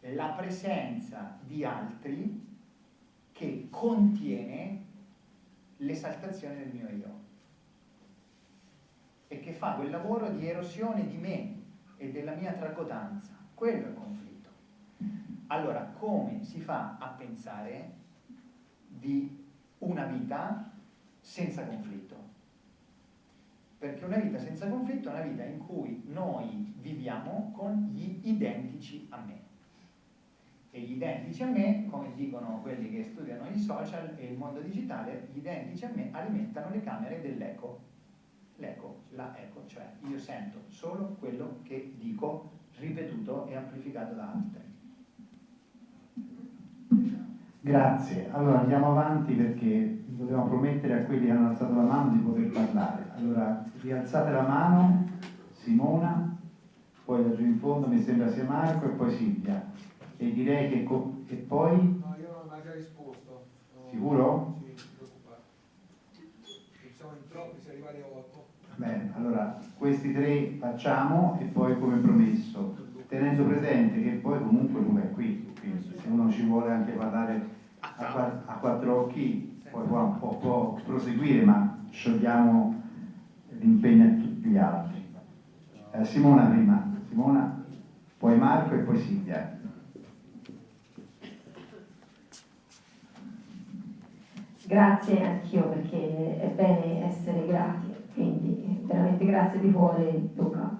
la presenza di altri che contiene l'esaltazione del mio io e che fa quel lavoro di erosione di me e della mia tracotanza. Quello è il conflitto. Allora, come si fa a pensare di una vita senza conflitto? Perché una vita senza conflitto è una vita in cui noi viviamo con gli identici a me. E gli identici a me, come dicono quelli che studiano i social e il mondo digitale, gli identici a me alimentano le camere dell'eco. L'eco, la eco, cioè io sento solo quello che dico ripetuto e amplificato da altri. Grazie, allora andiamo avanti perché dobbiamo promettere a quelli che hanno alzato la mano di poter parlare. Allora, rialzate la mano, Simona, poi da giù in fondo mi sembra sia Marco e poi Silvia. E direi che... e poi... No, io non ho già risposto. No, Sicuro? Sì, non preoccupare. Siamo in troppi, si arrivati a 8. Bene, allora questi tre facciamo e poi come promesso, tenendo presente che poi comunque lui è qui, quindi se uno ci vuole anche parlare a, a quattro occhi poi può, può, può proseguire, ma sciogliamo l'impegno a tutti gli altri. Eh, Simona prima, Simona, poi Marco e poi Silvia. Grazie anch'io perché è bene essere grati, quindi veramente grazie di cuore Luca.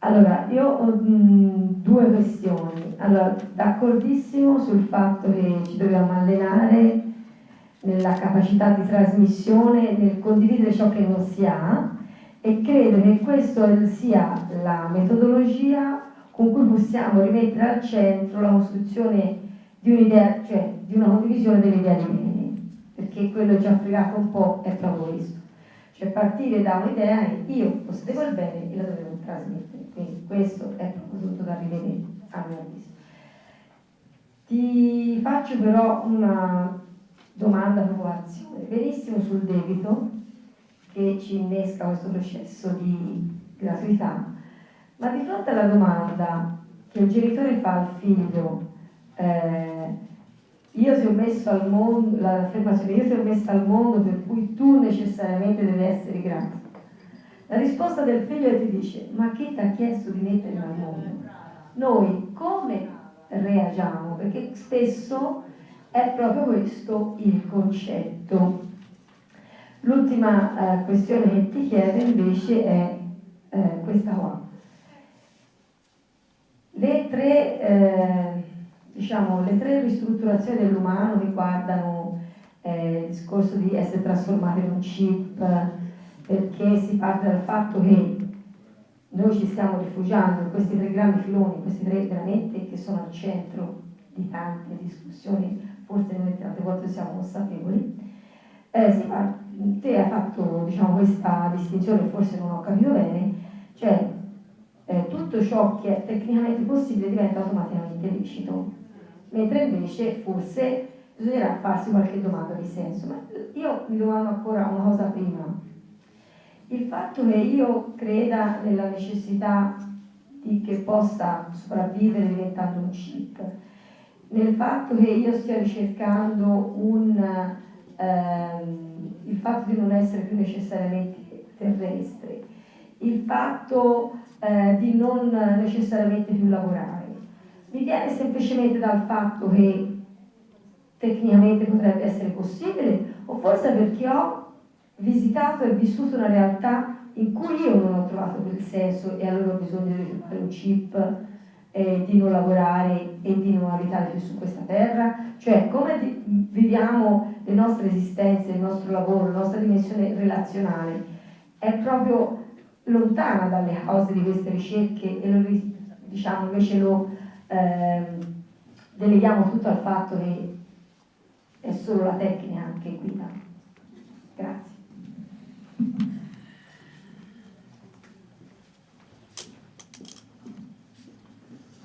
Allora, io ho mh, due questioni. Allora, d'accordissimo sul fatto che ci dobbiamo allenare nella capacità di trasmissione, nel condividere ciò che non si ha e credo che questa sia la metodologia con cui possiamo rimettere al centro la costruzione di un'idea, cioè di una condivisione dell'idea di bene, perché quello che ci ha fregato un po' è proprio questo, cioè partire da un'idea e io possedevo il bene e la dovevo trasmettere, quindi questo è proprio tutto da rivedere a mio avviso. Ti faccio però una domanda popolazione, benissimo sul debito che ci innesca questo processo di gratuità, ma di fronte alla domanda che il genitore fa al figlio, eh, io ti ho messo al mondo, l'affermazione io ti ho messo al mondo per cui tu necessariamente devi essere grato. La risposta del figlio ti dice, ma chi ti ha chiesto di mettermi al mondo? Noi come reagiamo? Perché spesso è proprio questo il concetto. L'ultima eh, questione che ti chiedo invece è eh, questa qua. Le tre, eh, diciamo, le tre ristrutturazioni dell'umano riguardano eh, il discorso di essere trasformato in un chip, perché si parte dal fatto che noi ci stiamo rifugiando in questi tre grandi filoni, questi tre veramente che sono al centro di tante discussioni forse noi tante volte siamo consapevoli, eh, sì, te hai fatto diciamo, questa distinzione, forse non ho capito bene, cioè eh, tutto ciò che è tecnicamente possibile diventa automaticamente lecito, mentre invece forse bisognerà farsi qualche domanda di senso. Ma io mi domando ancora una cosa prima. Il fatto che io creda nella necessità di che possa sopravvivere diventando un chip, nel fatto che io stia ricercando un, ehm, il fatto di non essere più necessariamente terrestre, il fatto eh, di non necessariamente più lavorare. Mi viene semplicemente dal fatto che tecnicamente potrebbe essere possibile o forse perché ho visitato e vissuto una realtà in cui io non ho trovato quel senso e allora ho bisogno di un chip eh, di non lavorare e di non abitare più su questa terra? Cioè come viviamo le nostre esistenze, il nostro lavoro, la nostra dimensione relazionale? È proprio lontana dalle cause di queste ricerche e lo, diciamo, invece lo eh, deleghiamo tutto al fatto che è solo la tecnica che guida. Grazie.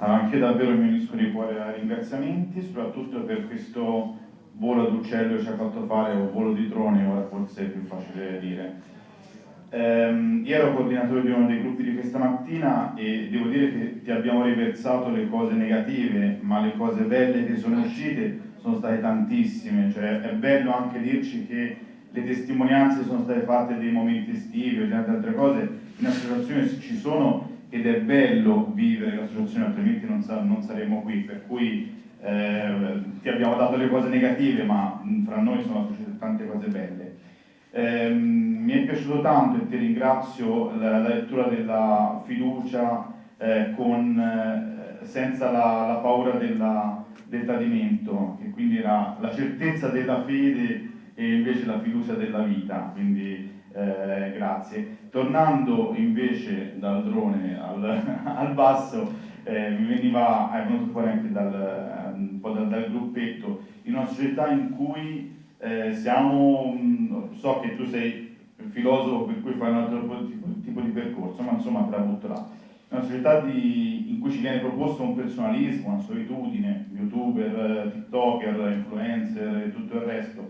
Anche davvero mi unisco di cuore ai ringraziamenti, soprattutto per questo volo d'uccello che ci ha fatto fare, o volo di drone, ora forse è più facile dire. Ehm, io ero coordinatore di uno dei gruppi di questa mattina e devo dire che ti abbiamo riversato le cose negative, ma le cose belle che sono uscite sono state tantissime, cioè è bello anche dirci che le testimonianze sono state fatte dei momenti estivi o di altre cose, in associazione ci sono ed è bello vivere l'associazione, altrimenti non, sa, non saremo qui, per cui eh, ti abbiamo dato le cose negative, ma fra noi sono successe tante cose belle. Eh, mi è piaciuto tanto e ti ringrazio la, la lettura della fiducia eh, con, eh, senza la, la paura della, del tradimento, che quindi era la certezza della fede e invece la fiducia della vita, quindi eh, grazie. Tornando invece dal drone al, al basso, eh, mi veniva, è venuto fuori anche dal, un po' dal, dal gruppetto, in una società in cui eh, siamo, so che tu sei filosofo per cui fai un altro tipo, tipo di percorso, ma insomma te la butto là. Una società di, in cui ci viene proposto un personalismo, una solitudine, youtuber, tiktoker, influencer e tutto il resto.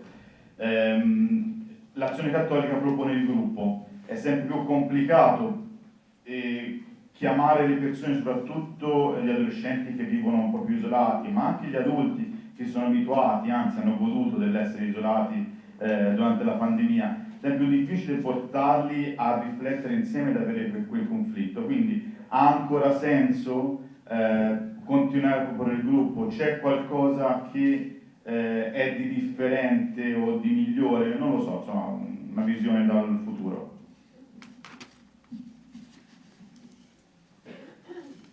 Ehm, L'azione cattolica propone il gruppo, è sempre più complicato eh, chiamare le persone, soprattutto gli adolescenti che vivono un po' più isolati, ma anche gli adulti che sono abituati, anzi hanno goduto dell'essere isolati eh, durante la pandemia, è più difficile portarli a riflettere insieme ed avere quel conflitto. Quindi ha ancora senso eh, continuare a proporre il gruppo? C'è qualcosa che eh, è di differente o di migliore? Non lo so, insomma, una visione dal futuro.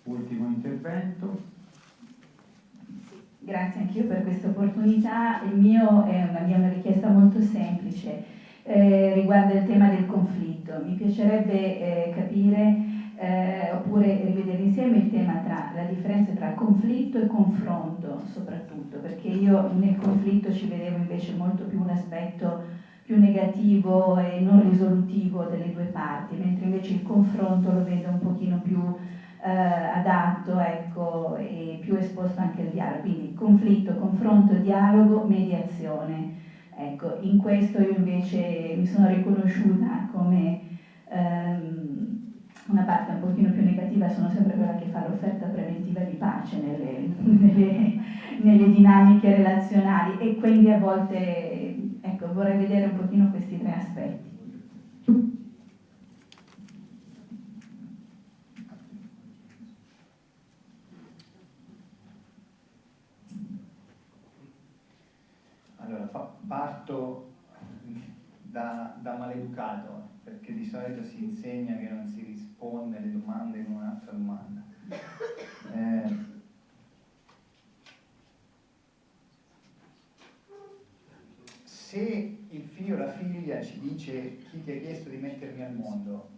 Ultimo intervento. Grazie anch'io per questa opportunità. Il mio è una mia richiesta molto semplice, eh, riguarda il tema del conflitto. Mi piacerebbe eh, capire eh, oppure rivedere insieme il tema tra la differenza tra conflitto e confronto soprattutto, perché io nel conflitto ci vedevo invece molto più un aspetto più negativo e non risolutivo delle due parti, mentre invece il confronto lo vedo un pochino più eh, adatto ecco, e più esposto anche al dialogo. Quindi conflitto, confronto, dialogo, mediazione. Ecco, in questo io invece mi sono riconosciuta come ehm, una parte un pochino più negativa, sono sempre quella che fa l'offerta preventiva di pace nelle, nelle, nelle dinamiche relazionali e quindi a volte ecco, vorrei vedere un pochino questi tre aspetti. Allora, parto da, da, maleducato, perché di solito si insegna che non si risponde alle domande con un'altra domanda. Eh, se il figlio o la figlia ci dice chi ti ha chiesto di mettermi al mondo,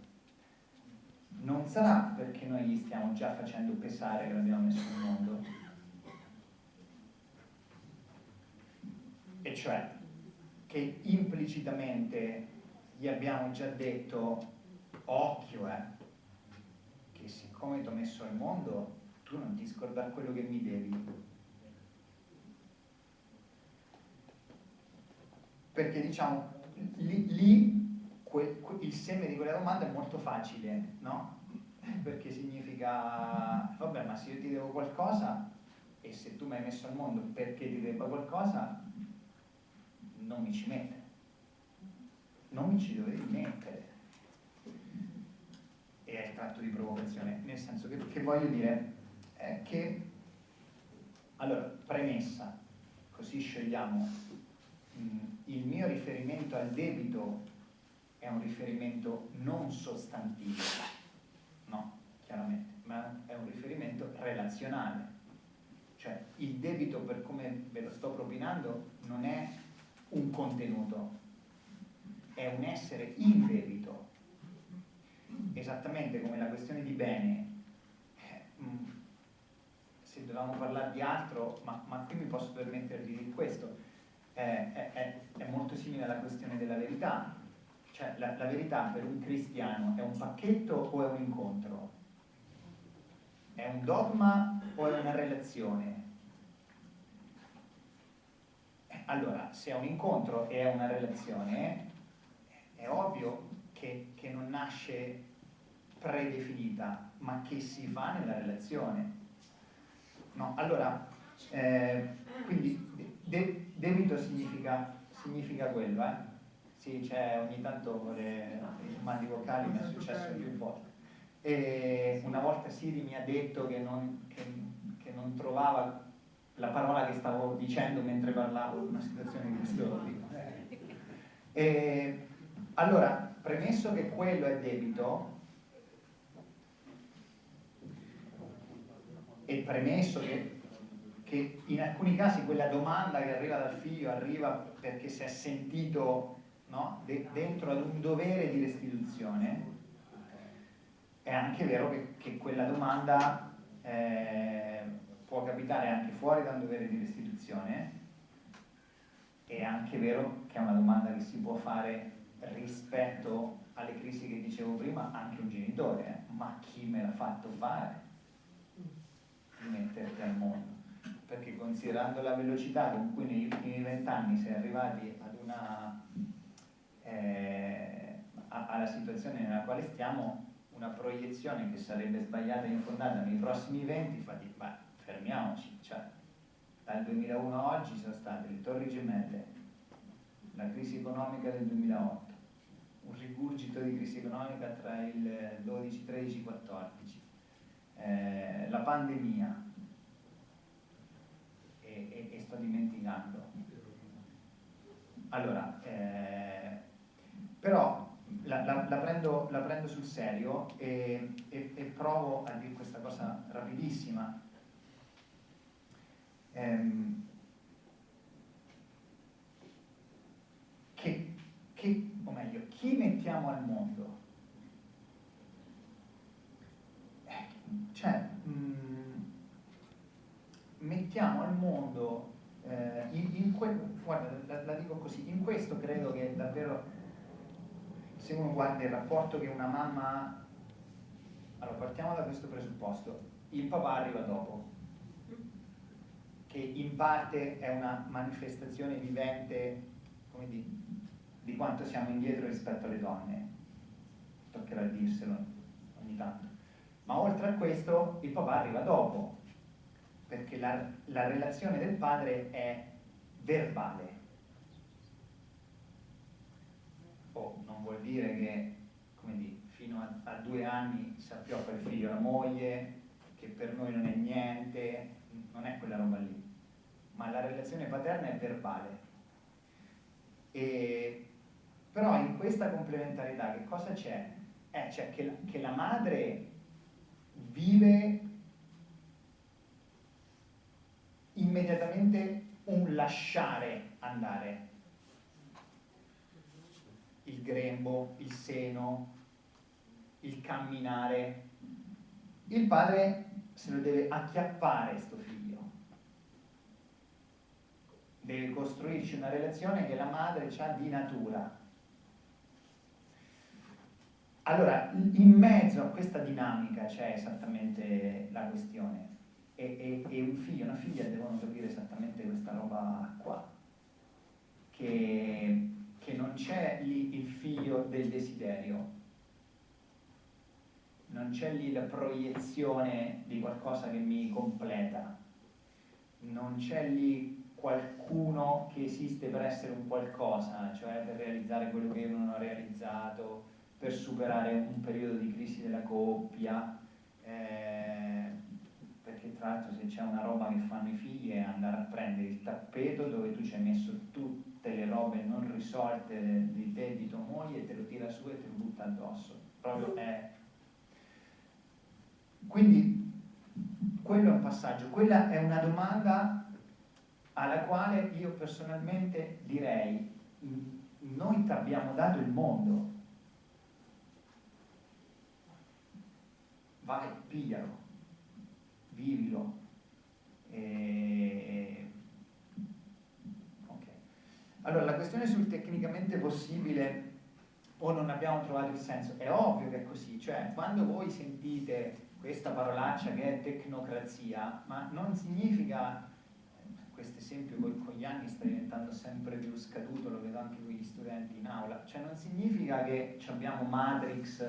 non sarà perché noi gli stiamo già facendo pesare che l'abbiamo messo al mondo, e cioè che implicitamente gli abbiamo già detto occhio eh, siccome ti ho messo al mondo tu non ti scordare quello che mi devi perché diciamo lì, lì que, que, il seme di quella domanda è molto facile no? perché significa vabbè ma se io ti devo qualcosa e se tu mi hai messo al mondo perché ti debba qualcosa non mi ci mette. Non mi ci dovevi mettere. È il tratto di provocazione, nel senso che, che voglio dire è che, allora, premessa, così scegliamo, mh, il mio riferimento al debito è un riferimento non sostantivo, no, chiaramente, ma è un riferimento relazionale. Cioè il debito per come ve lo sto propinando non è un contenuto, è un essere in debito. Esattamente come la questione di bene, eh, mm, se dovevamo parlare di altro, ma, ma, qui mi posso permettere di dire questo, eh, è, è, molto simile alla questione della verità. Cioè la, la verità per un cristiano è un pacchetto o è un incontro? È un dogma o è una relazione? Allora, se è un incontro e è una relazione, è ovvio che, che non nasce predefinita, ma che si fa nella relazione. No, allora, eh, quindi de, debito significa, significa quello, eh? Sì, c'è ogni tanto le, i mandi vocali, mi è successo più volte. E una volta Siri mi ha detto che non, che, che non trovava la parola che stavo dicendo mentre parlavo di una situazione di questo tipo. E, allora, premesso che quello è debito, e premesso che, che, in alcuni casi quella domanda che arriva dal figlio arriva perché si è sentito no, de, dentro ad un dovere di restituzione, è anche vero che, che quella domanda eh, può capitare anche fuori da un dovere di restituzione, è anche vero che è una domanda che si può fare rispetto alle crisi che dicevo prima anche un genitore, eh? ma chi me l'ha fatto fare? Metterti al mondo. Perché considerando la velocità con cui negli ultimi vent'anni si è arrivati ad una, eh, alla situazione nella quale stiamo, una proiezione che sarebbe sbagliata e infondata nei prossimi venti fa di, beh, fermiamoci, cioè, dal 2001 a oggi sono state le torri gemelle, la crisi economica del 2008, un rigurgito di crisi economica tra il 12, 13, 14, eh, la pandemia e, e, e, sto dimenticando. Allora, eh, però la, la, la, prendo, la, prendo, sul serio e, e, provo a dire questa cosa rapidissima. Ehm, che, che, o meglio, chi mettiamo al mondo Cioè, mh, mm, mettiamo al mondo, eh, in, in que, guarda, la, la, dico così, in questo credo che davvero, se uno guarda il rapporto che una mamma ha, allora partiamo da questo presupposto, il papà arriva dopo, che in parte è una manifestazione vivente, di, di quanto siamo indietro rispetto alle donne, toccherà dirselo ogni tanto ma oltre a questo il papà arriva dopo, perché la, la relazione del padre è verbale. Oh, non vuol dire che, come di, fino a, a due anni sappiamo per figlio la moglie, che per noi non è niente, non è quella roba lì, ma la relazione paterna è verbale. E, però in questa complementarietà che cosa c'è? Eh, c'è che, che la madre vive immediatamente un lasciare andare. Il grembo, il seno, il camminare. Il padre se lo deve acchiappare sto figlio. Deve costruirci una relazione che la madre ha di natura allora, in mezzo a questa dinamica c'è esattamente la questione. E, e, e, un figlio e una figlia devono capire esattamente questa roba qua, che, che non c'è lì il figlio del desiderio, non c'è lì la proiezione di qualcosa che mi completa, non c'è lì qualcuno che esiste per essere un qualcosa, cioè per realizzare quello che io non ho realizzato, per superare un periodo di crisi della coppia, eh, perché tra l'altro se c'è una roba che fanno i figli è andare a prendere il tappeto dove tu ci hai messo tutte le robe non risolte di te e di tua moglie, te lo tira su e te lo butta addosso. Proprio è... Quindi quello è un passaggio, quella è una domanda alla quale io personalmente direi noi ti abbiamo dato il mondo, vai, piglialo, vivilo. E... Okay. Allora, la questione sul tecnicamente possibile o non abbiamo trovato il senso, è ovvio che è così, cioè quando voi sentite questa parolaccia che è tecnocrazia, ma non significa, questo esempio con gli anni sta diventando sempre più scaduto, lo vedo anche con gli studenti in aula, cioè non significa che abbiamo Matrix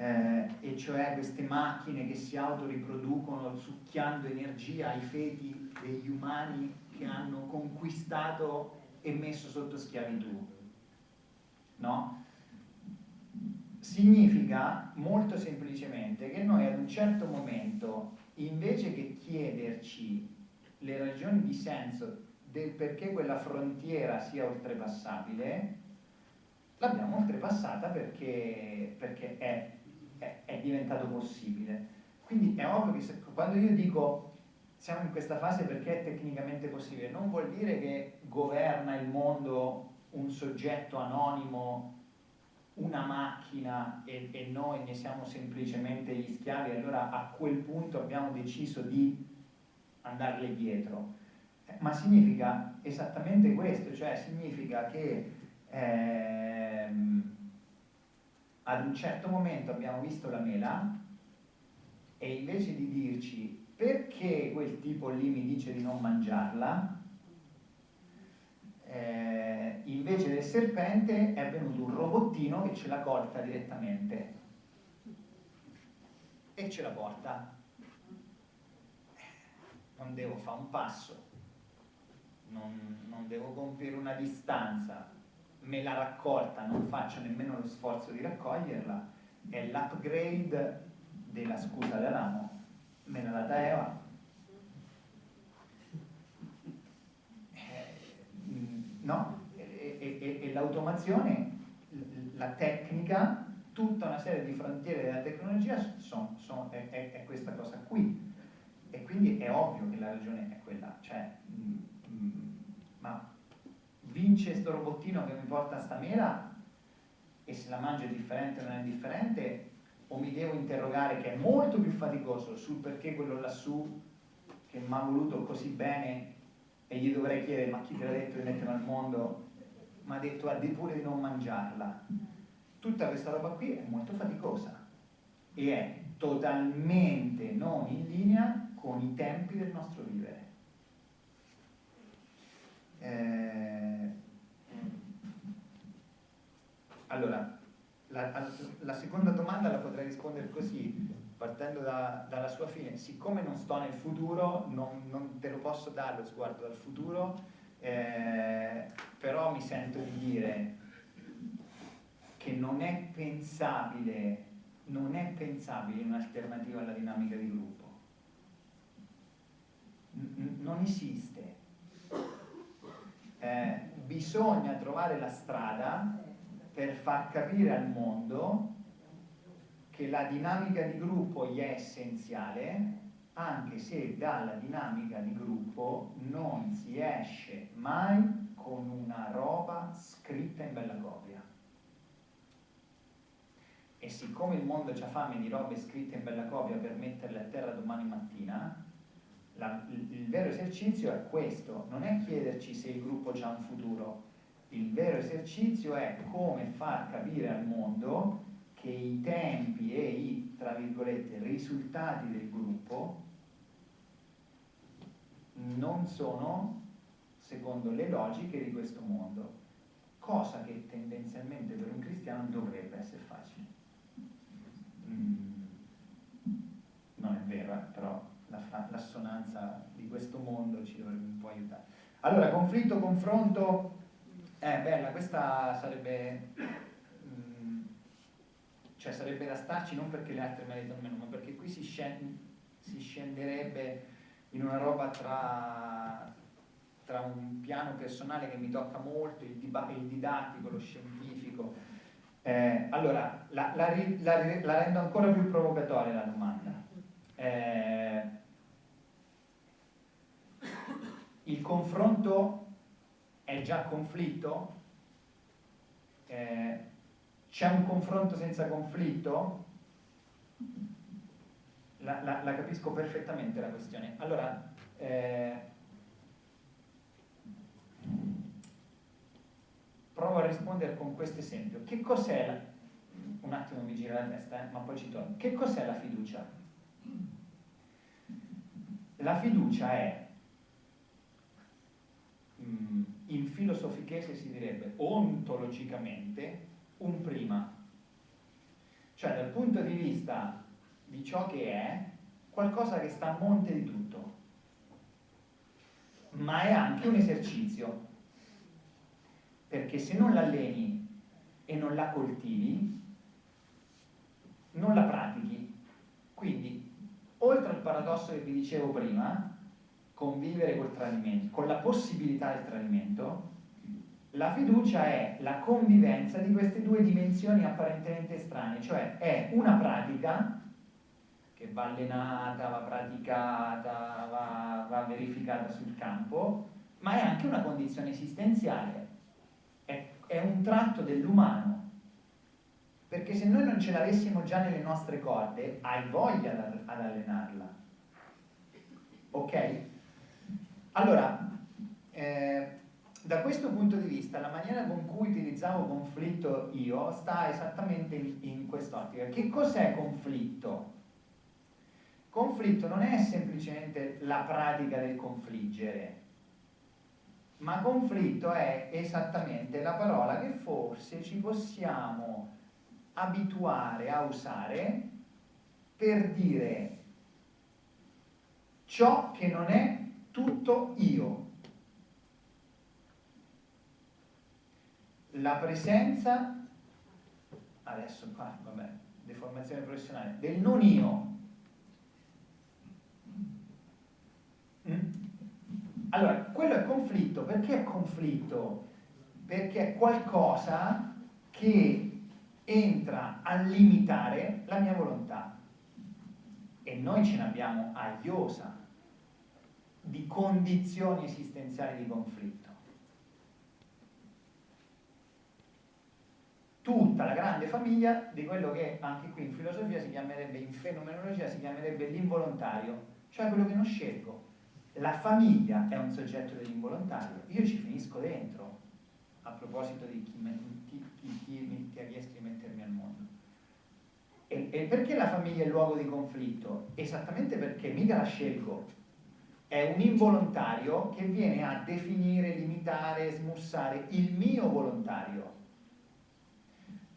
eh, e cioè queste macchine che si autoriproducono succhiando energia ai feti degli umani che hanno conquistato e messo sotto schiavitù. No? Significa molto semplicemente che noi ad un certo momento, invece che chiederci le ragioni di senso del perché quella frontiera sia oltrepassabile, l'abbiamo oltrepassata perché, perché è, è, diventato possibile. Quindi è ovvio che se, quando io dico siamo in questa fase perché è tecnicamente possibile, non vuol dire che governa il mondo un soggetto anonimo, una macchina e, e noi ne siamo semplicemente gli schiavi, allora a quel punto abbiamo deciso di andarle dietro. Eh, ma significa esattamente questo, cioè significa che ehm, ad un certo momento abbiamo visto la mela e invece di dirci perché quel tipo lì mi dice di non mangiarla, eh, invece del serpente è venuto un robottino che ce la corta direttamente. E ce la porta. Non devo fare un passo, non, non devo compiere una distanza, me la raccolta, non faccio nemmeno lo sforzo di raccoglierla, è l'upgrade della scusa dell'amo, me l'ha data Eva, no? E, e, e l'automazione, la tecnica, tutta una serie di frontiere della tecnologia son, son, è, è, è, questa cosa qui. E quindi è ovvio che la ragione è quella, cioè, mh, mm, mh, mm, ma vince sto robottino che mi porta sta mela? E se la mangio è differente o non è differente, o mi devo interrogare che è molto più faticoso sul perché quello lassù che mi ha voluto così bene e gli dovrei chiedere ma chi te l'ha detto di metterla al mondo? Mi ha detto di pure di non mangiarla. Tutta questa roba qui è molto faticosa e è totalmente non in linea con i tempi del nostro vivere. Eh, allora la, la seconda domanda la potrei rispondere così partendo da, dalla sua fine, siccome non sto nel futuro, non, non te lo posso dare lo sguardo dal futuro, eh, però mi sento di dire che non è pensabile, non è pensabile un'alternativa alla dinamica di gruppo. N non esiste. Eh, bisogna trovare la strada per far capire al mondo che la dinamica di gruppo gli è essenziale, anche se dalla dinamica di gruppo non si esce mai con una roba scritta in bella copia. E siccome il mondo ha fame di robe scritte in bella copia per metterle a terra domani mattina, la, il, il vero esercizio è questo, non è chiederci se il gruppo ha un futuro, il vero esercizio è come far capire al mondo che i tempi e i, tra virgolette, risultati del gruppo non sono secondo le logiche di questo mondo, cosa che tendenzialmente per un cristiano dovrebbe essere facile. Mm, non è vero, eh, però l'assonanza di questo mondo ci dovrebbe un po' aiutare. Allora, conflitto, confronto, eh, bella, questa sarebbe cioè sarebbe da starci non perché le altre meritano meno, ma perché qui si, scende, si scenderebbe in una roba tra, tra, un piano personale che mi tocca molto, il, il didattico, lo scientifico. Eh, allora, la, la, la, la, rendo ancora più provocatoria la domanda. Eh, il confronto è già conflitto? Eh, c'è un confronto senza conflitto? La, la, la capisco perfettamente la questione. Allora, eh, provo a rispondere con questo esempio. Che cos'è la... Un attimo mi gira la testa, eh, ma poi ci torno. Che cos'è la fiducia? La fiducia è, mm, in filosofichese si direbbe ontologicamente un prima. Cioè dal punto di vista di ciò che è, qualcosa che sta a monte di tutto. Ma è anche un esercizio, perché se non l'alleni e non la coltivi, non la pratichi. Quindi, oltre al paradosso che vi dicevo prima, convivere col tradimento, con la possibilità del tradimento, la fiducia è la convivenza di queste due dimensioni apparentemente estranee, cioè è una pratica che va allenata, va praticata, va, va verificata sul campo, ma è anche una condizione esistenziale, è, è un tratto dell'umano, perché se noi non ce l'avessimo già nelle nostre corde, hai voglia ad allenarla. Ok? Allora, eh, da questo punto di vista, la maniera con cui utilizzavo conflitto io sta esattamente in, in quest'ottica. Che cos'è conflitto? Conflitto non è semplicemente la pratica del confliggere, ma conflitto è esattamente la parola che forse ci possiamo abituare a usare per dire ciò che non è tutto io. La presenza, adesso qua, vabbè, deformazione professionale, del non io. Mm? Allora, quello è conflitto, perché è conflitto? Perché è qualcosa che entra a limitare la mia volontà. E noi ce n'abbiamo a iosa di condizioni esistenziali di conflitto. Tutta la grande famiglia di quello che anche qui in filosofia si chiamerebbe, in fenomenologia si chiamerebbe l'involontario, cioè quello che non scelgo. La famiglia è un soggetto dell'involontario, io ci finisco dentro, a proposito di chi, chi, chi, chi mi ha chiesto di mettermi al mondo. E, e perché la famiglia è il luogo di conflitto? Esattamente perché mica la scelgo, è un involontario che viene a definire, limitare, smussare il mio volontario.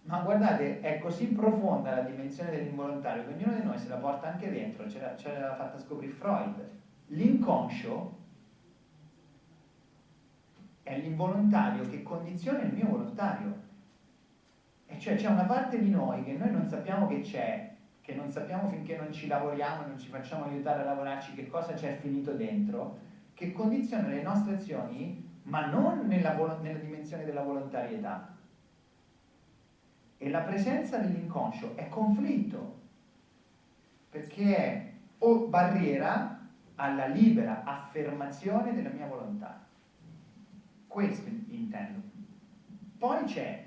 Ma guardate, è così profonda la dimensione dell'involontario che ognuno di noi se la porta anche dentro, ce l'ha fatta scoprire Freud. L'inconscio è l'involontario che condiziona il mio volontario. E cioè c'è una parte di noi che noi non sappiamo che c'è, che non sappiamo finché non ci lavoriamo, non ci facciamo aiutare a lavorarci che cosa c'è finito dentro, che condiziona le nostre azioni, ma non nella, nella dimensione della volontarietà. E la presenza dell'inconscio è conflitto, perché è o barriera alla libera affermazione della mia volontà. Questo intendo. Poi c'è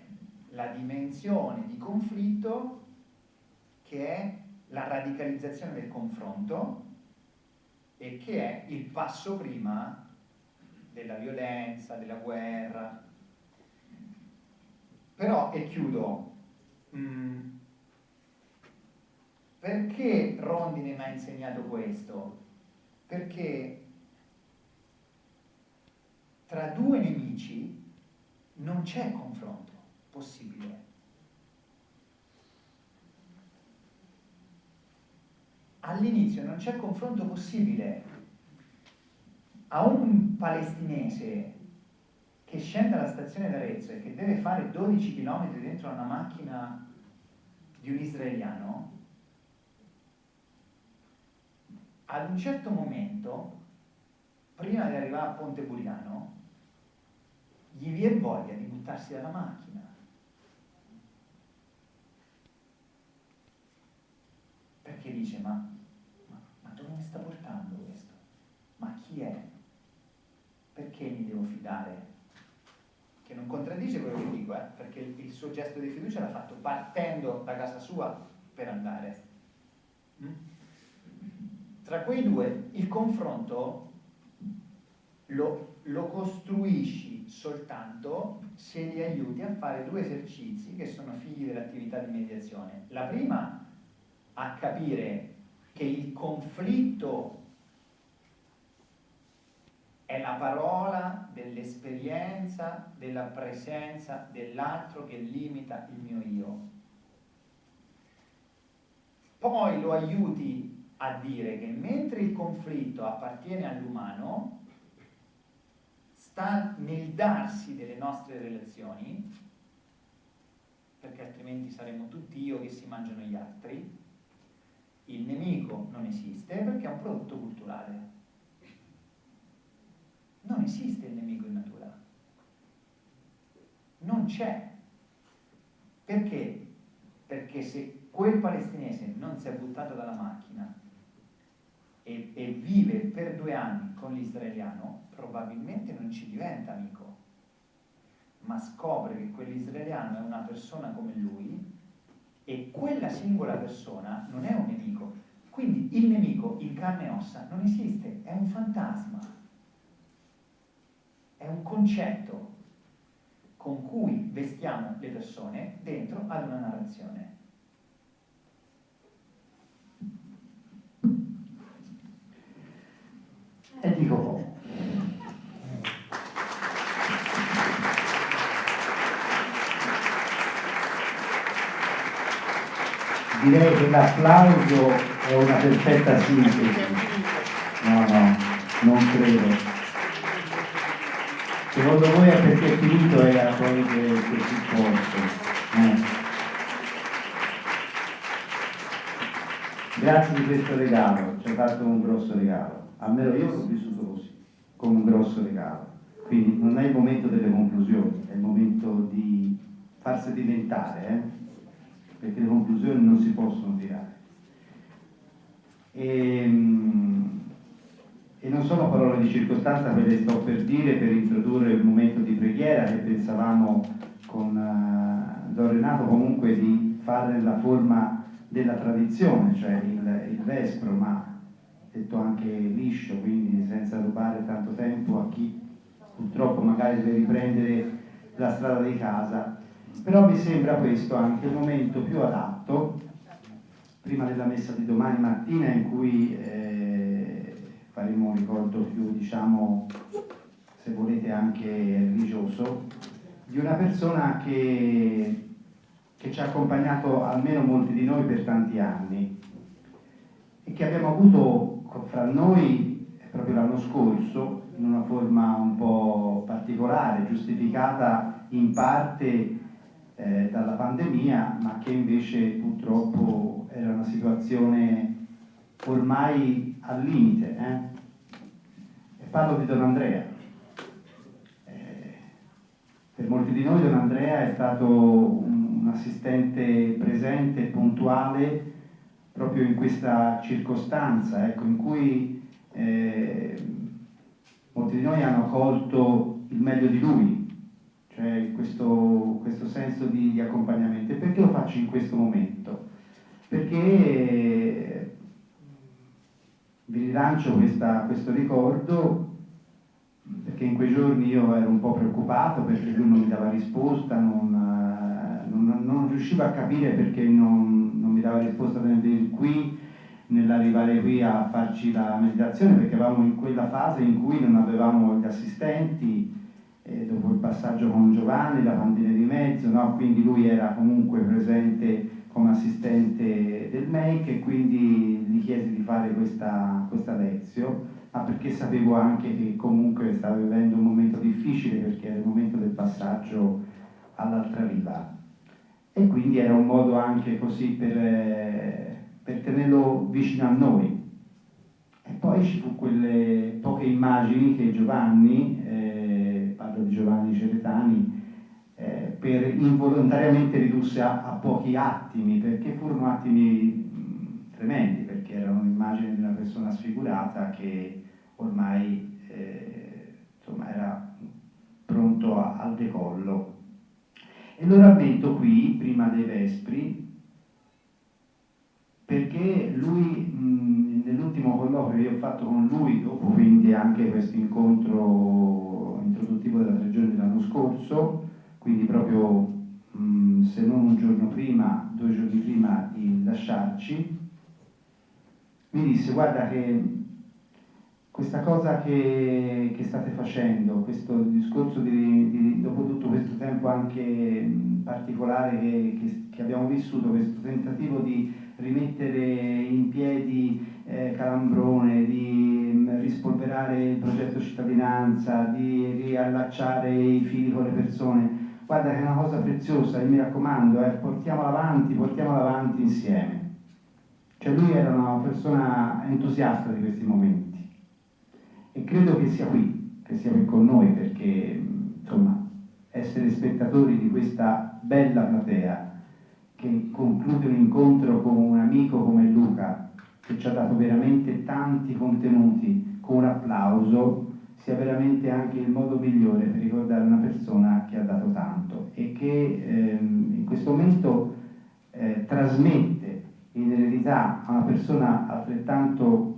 la dimensione di conflitto che è la radicalizzazione del confronto e che è il passo prima della violenza, della guerra. Però, e chiudo, mm, perché Rondine mi ha insegnato questo? Perché tra due nemici non c'è confronto possibile. All'inizio non c'è confronto possibile. A un palestinese che scende alla stazione d'Arezzo e che deve fare 12 km dentro una macchina di un israeliano, ad un certo momento, prima di arrivare a Ponte Buriano, gli viene voglia di buttarsi dalla macchina. Perché dice, ma dove mi sta portando questo? Ma chi è? Perché mi devo fidare? Che non contraddice quello che dico, eh? perché il suo gesto di fiducia l'ha fatto partendo da casa sua per andare. Mm? Tra quei due il confronto lo, lo costruisci soltanto se li aiuti a fare due esercizi che sono figli dell'attività di mediazione. La prima a capire che il conflitto è la parola dell'esperienza, della presenza dell'altro che limita il mio io. Poi lo aiuti a dire che mentre il conflitto appartiene all'umano, sta nel darsi delle nostre relazioni, perché altrimenti saremo tutti io che si mangiano gli altri, Il nemico non esiste perché è un prodotto culturale. Non esiste il nemico in natura. Non c'è. Perché? Perché se quel palestinese non si è buttato dalla macchina e, e vive per due anni con l'israeliano, probabilmente non ci diventa amico, ma scopre che quell'israeliano è una persona come lui e quella singola persona non è un nemico. Quindi il nemico in carne e ossa non esiste, è un fantasma, è un concetto con cui vestiamo le persone dentro ad una narrazione. E dico poco. Direi che l'applauso è una perfetta sintesi. No, no, non credo. Secondo voi è perché è finito era poi si forte. Eh. Grazie di questo regalo, ci hai fatto un grosso regalo. Almeno io l'ho vissuto così, come un grosso regalo. Quindi non è il momento delle conclusioni, è il momento di farsi diventare, eh? perché le conclusioni non si possono tirare. E, ehm, e non sono parole di circostanza quelle sto per dire per introdurre il momento di preghiera che pensavamo con uh, Don Renato comunque di fare nella forma della tradizione, cioè il, il vespro, ma detto anche liscio, quindi senza rubare tanto tempo a chi purtroppo magari deve riprendere la strada di casa. Però mi sembra questo anche il momento più adatto, prima della messa di domani mattina, in cui eh, faremo un ricordo più, diciamo, se volete anche religioso, di una persona che, che ci ha accompagnato almeno molti di noi per tanti anni e che abbiamo avuto fra noi proprio l'anno scorso in una forma un po' particolare, giustificata in parte eh, dalla pandemia, ma che invece purtroppo era una situazione ormai al limite. Eh? E parlo di Don Andrea. Eh, per molti di noi Don Andrea è stato un, un assistente presente puntuale proprio in questa circostanza ecco, in cui eh, molti di noi hanno colto il meglio di lui, cioè questo, questo senso di, di, accompagnamento. E perché lo faccio in questo momento? Perché vi rilancio questa, questo ricordo perché in quei giorni io ero un po' preoccupato perché lui non mi dava risposta, non, non, non riuscivo a capire perché non, mi dava risposta di qui nell'arrivare qui a farci la meditazione perché eravamo in quella fase in cui non avevamo gli assistenti eh, dopo il passaggio con Giovanni, la pandemia di mezzo, no? quindi lui era comunque presente come assistente del MEIC e quindi gli chiesi di fare questa, questa lezione, ma perché sapevo anche che comunque stava vivendo un momento difficile perché era il momento del passaggio all'altra riva e quindi era un modo anche così per, eh, per tenerlo vicino a noi. E poi ci fu quelle poche immagini che Giovanni, eh, parlo di Giovanni Ceretani, per involontariamente ridusse a, a, pochi attimi, perché furono attimi tremendi, perché erano immagini di una persona sfigurata che ormai eh, insomma, era pronto a, al decollo. E lo rammento qui, prima dei Vespri, perché lui, nell'ultimo colloquio che io ho fatto con lui, dopo quindi anche questo incontro introduttivo della tre giorni dell'anno scorso, quindi proprio mh, se non un giorno prima, due giorni prima di lasciarci, mi disse guarda che questa cosa che, che, state facendo, questo discorso di, di, dopo tutto questo tempo anche particolare che, che, che, abbiamo vissuto, questo tentativo di rimettere in piedi eh, Calambrone, di rispolverare il progetto cittadinanza, di riallacciare i fili con le persone, guarda che è una cosa preziosa e mi raccomando, eh, portiamola avanti, portiamola avanti insieme. Cioè lui era una persona entusiasta di questi momenti. E credo che sia qui, che sia qui con noi perché insomma essere spettatori di questa bella platea che conclude un incontro con un amico come Luca che ci ha dato veramente tanti contenuti con un applauso sia veramente anche il modo migliore per ricordare una persona che ha dato tanto e che ehm, in questo momento eh, trasmette in eredità a una persona altrettanto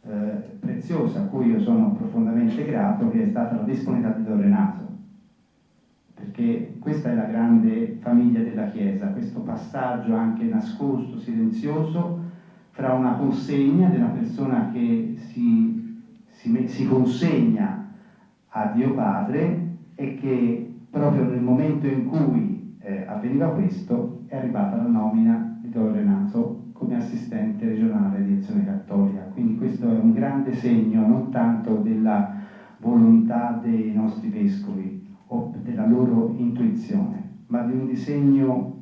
eh, preziosa a cui io sono profondamente grato che è stata la disponibilità di Don Renato. Perché questa è la grande famiglia della Chiesa, questo passaggio anche nascosto, silenzioso, fra una consegna di una persona che si, si, si consegna a Dio Padre e che proprio nel momento in cui eh, avveniva questo è arrivata la nomina di Don Renato come assistente regionale di Azione Cattolica. Quindi questo è un grande segno non tanto della volontà dei nostri vescovi o della loro intuizione, ma di un disegno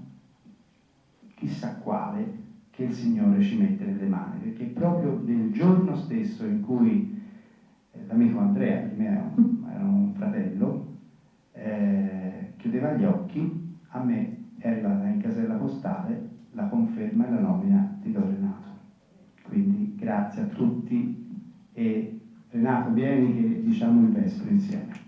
chissà quale che il Signore ci mette nelle mani, perché proprio nel giorno stesso in cui l'amico Andrea, per me era un, era un fratello, eh, chiudeva gli occhi, a me arrivata in casella postale la conferma e la nomina di Don Renato. Quindi grazie a tutti e Renato vieni che diciamo il vespro insieme.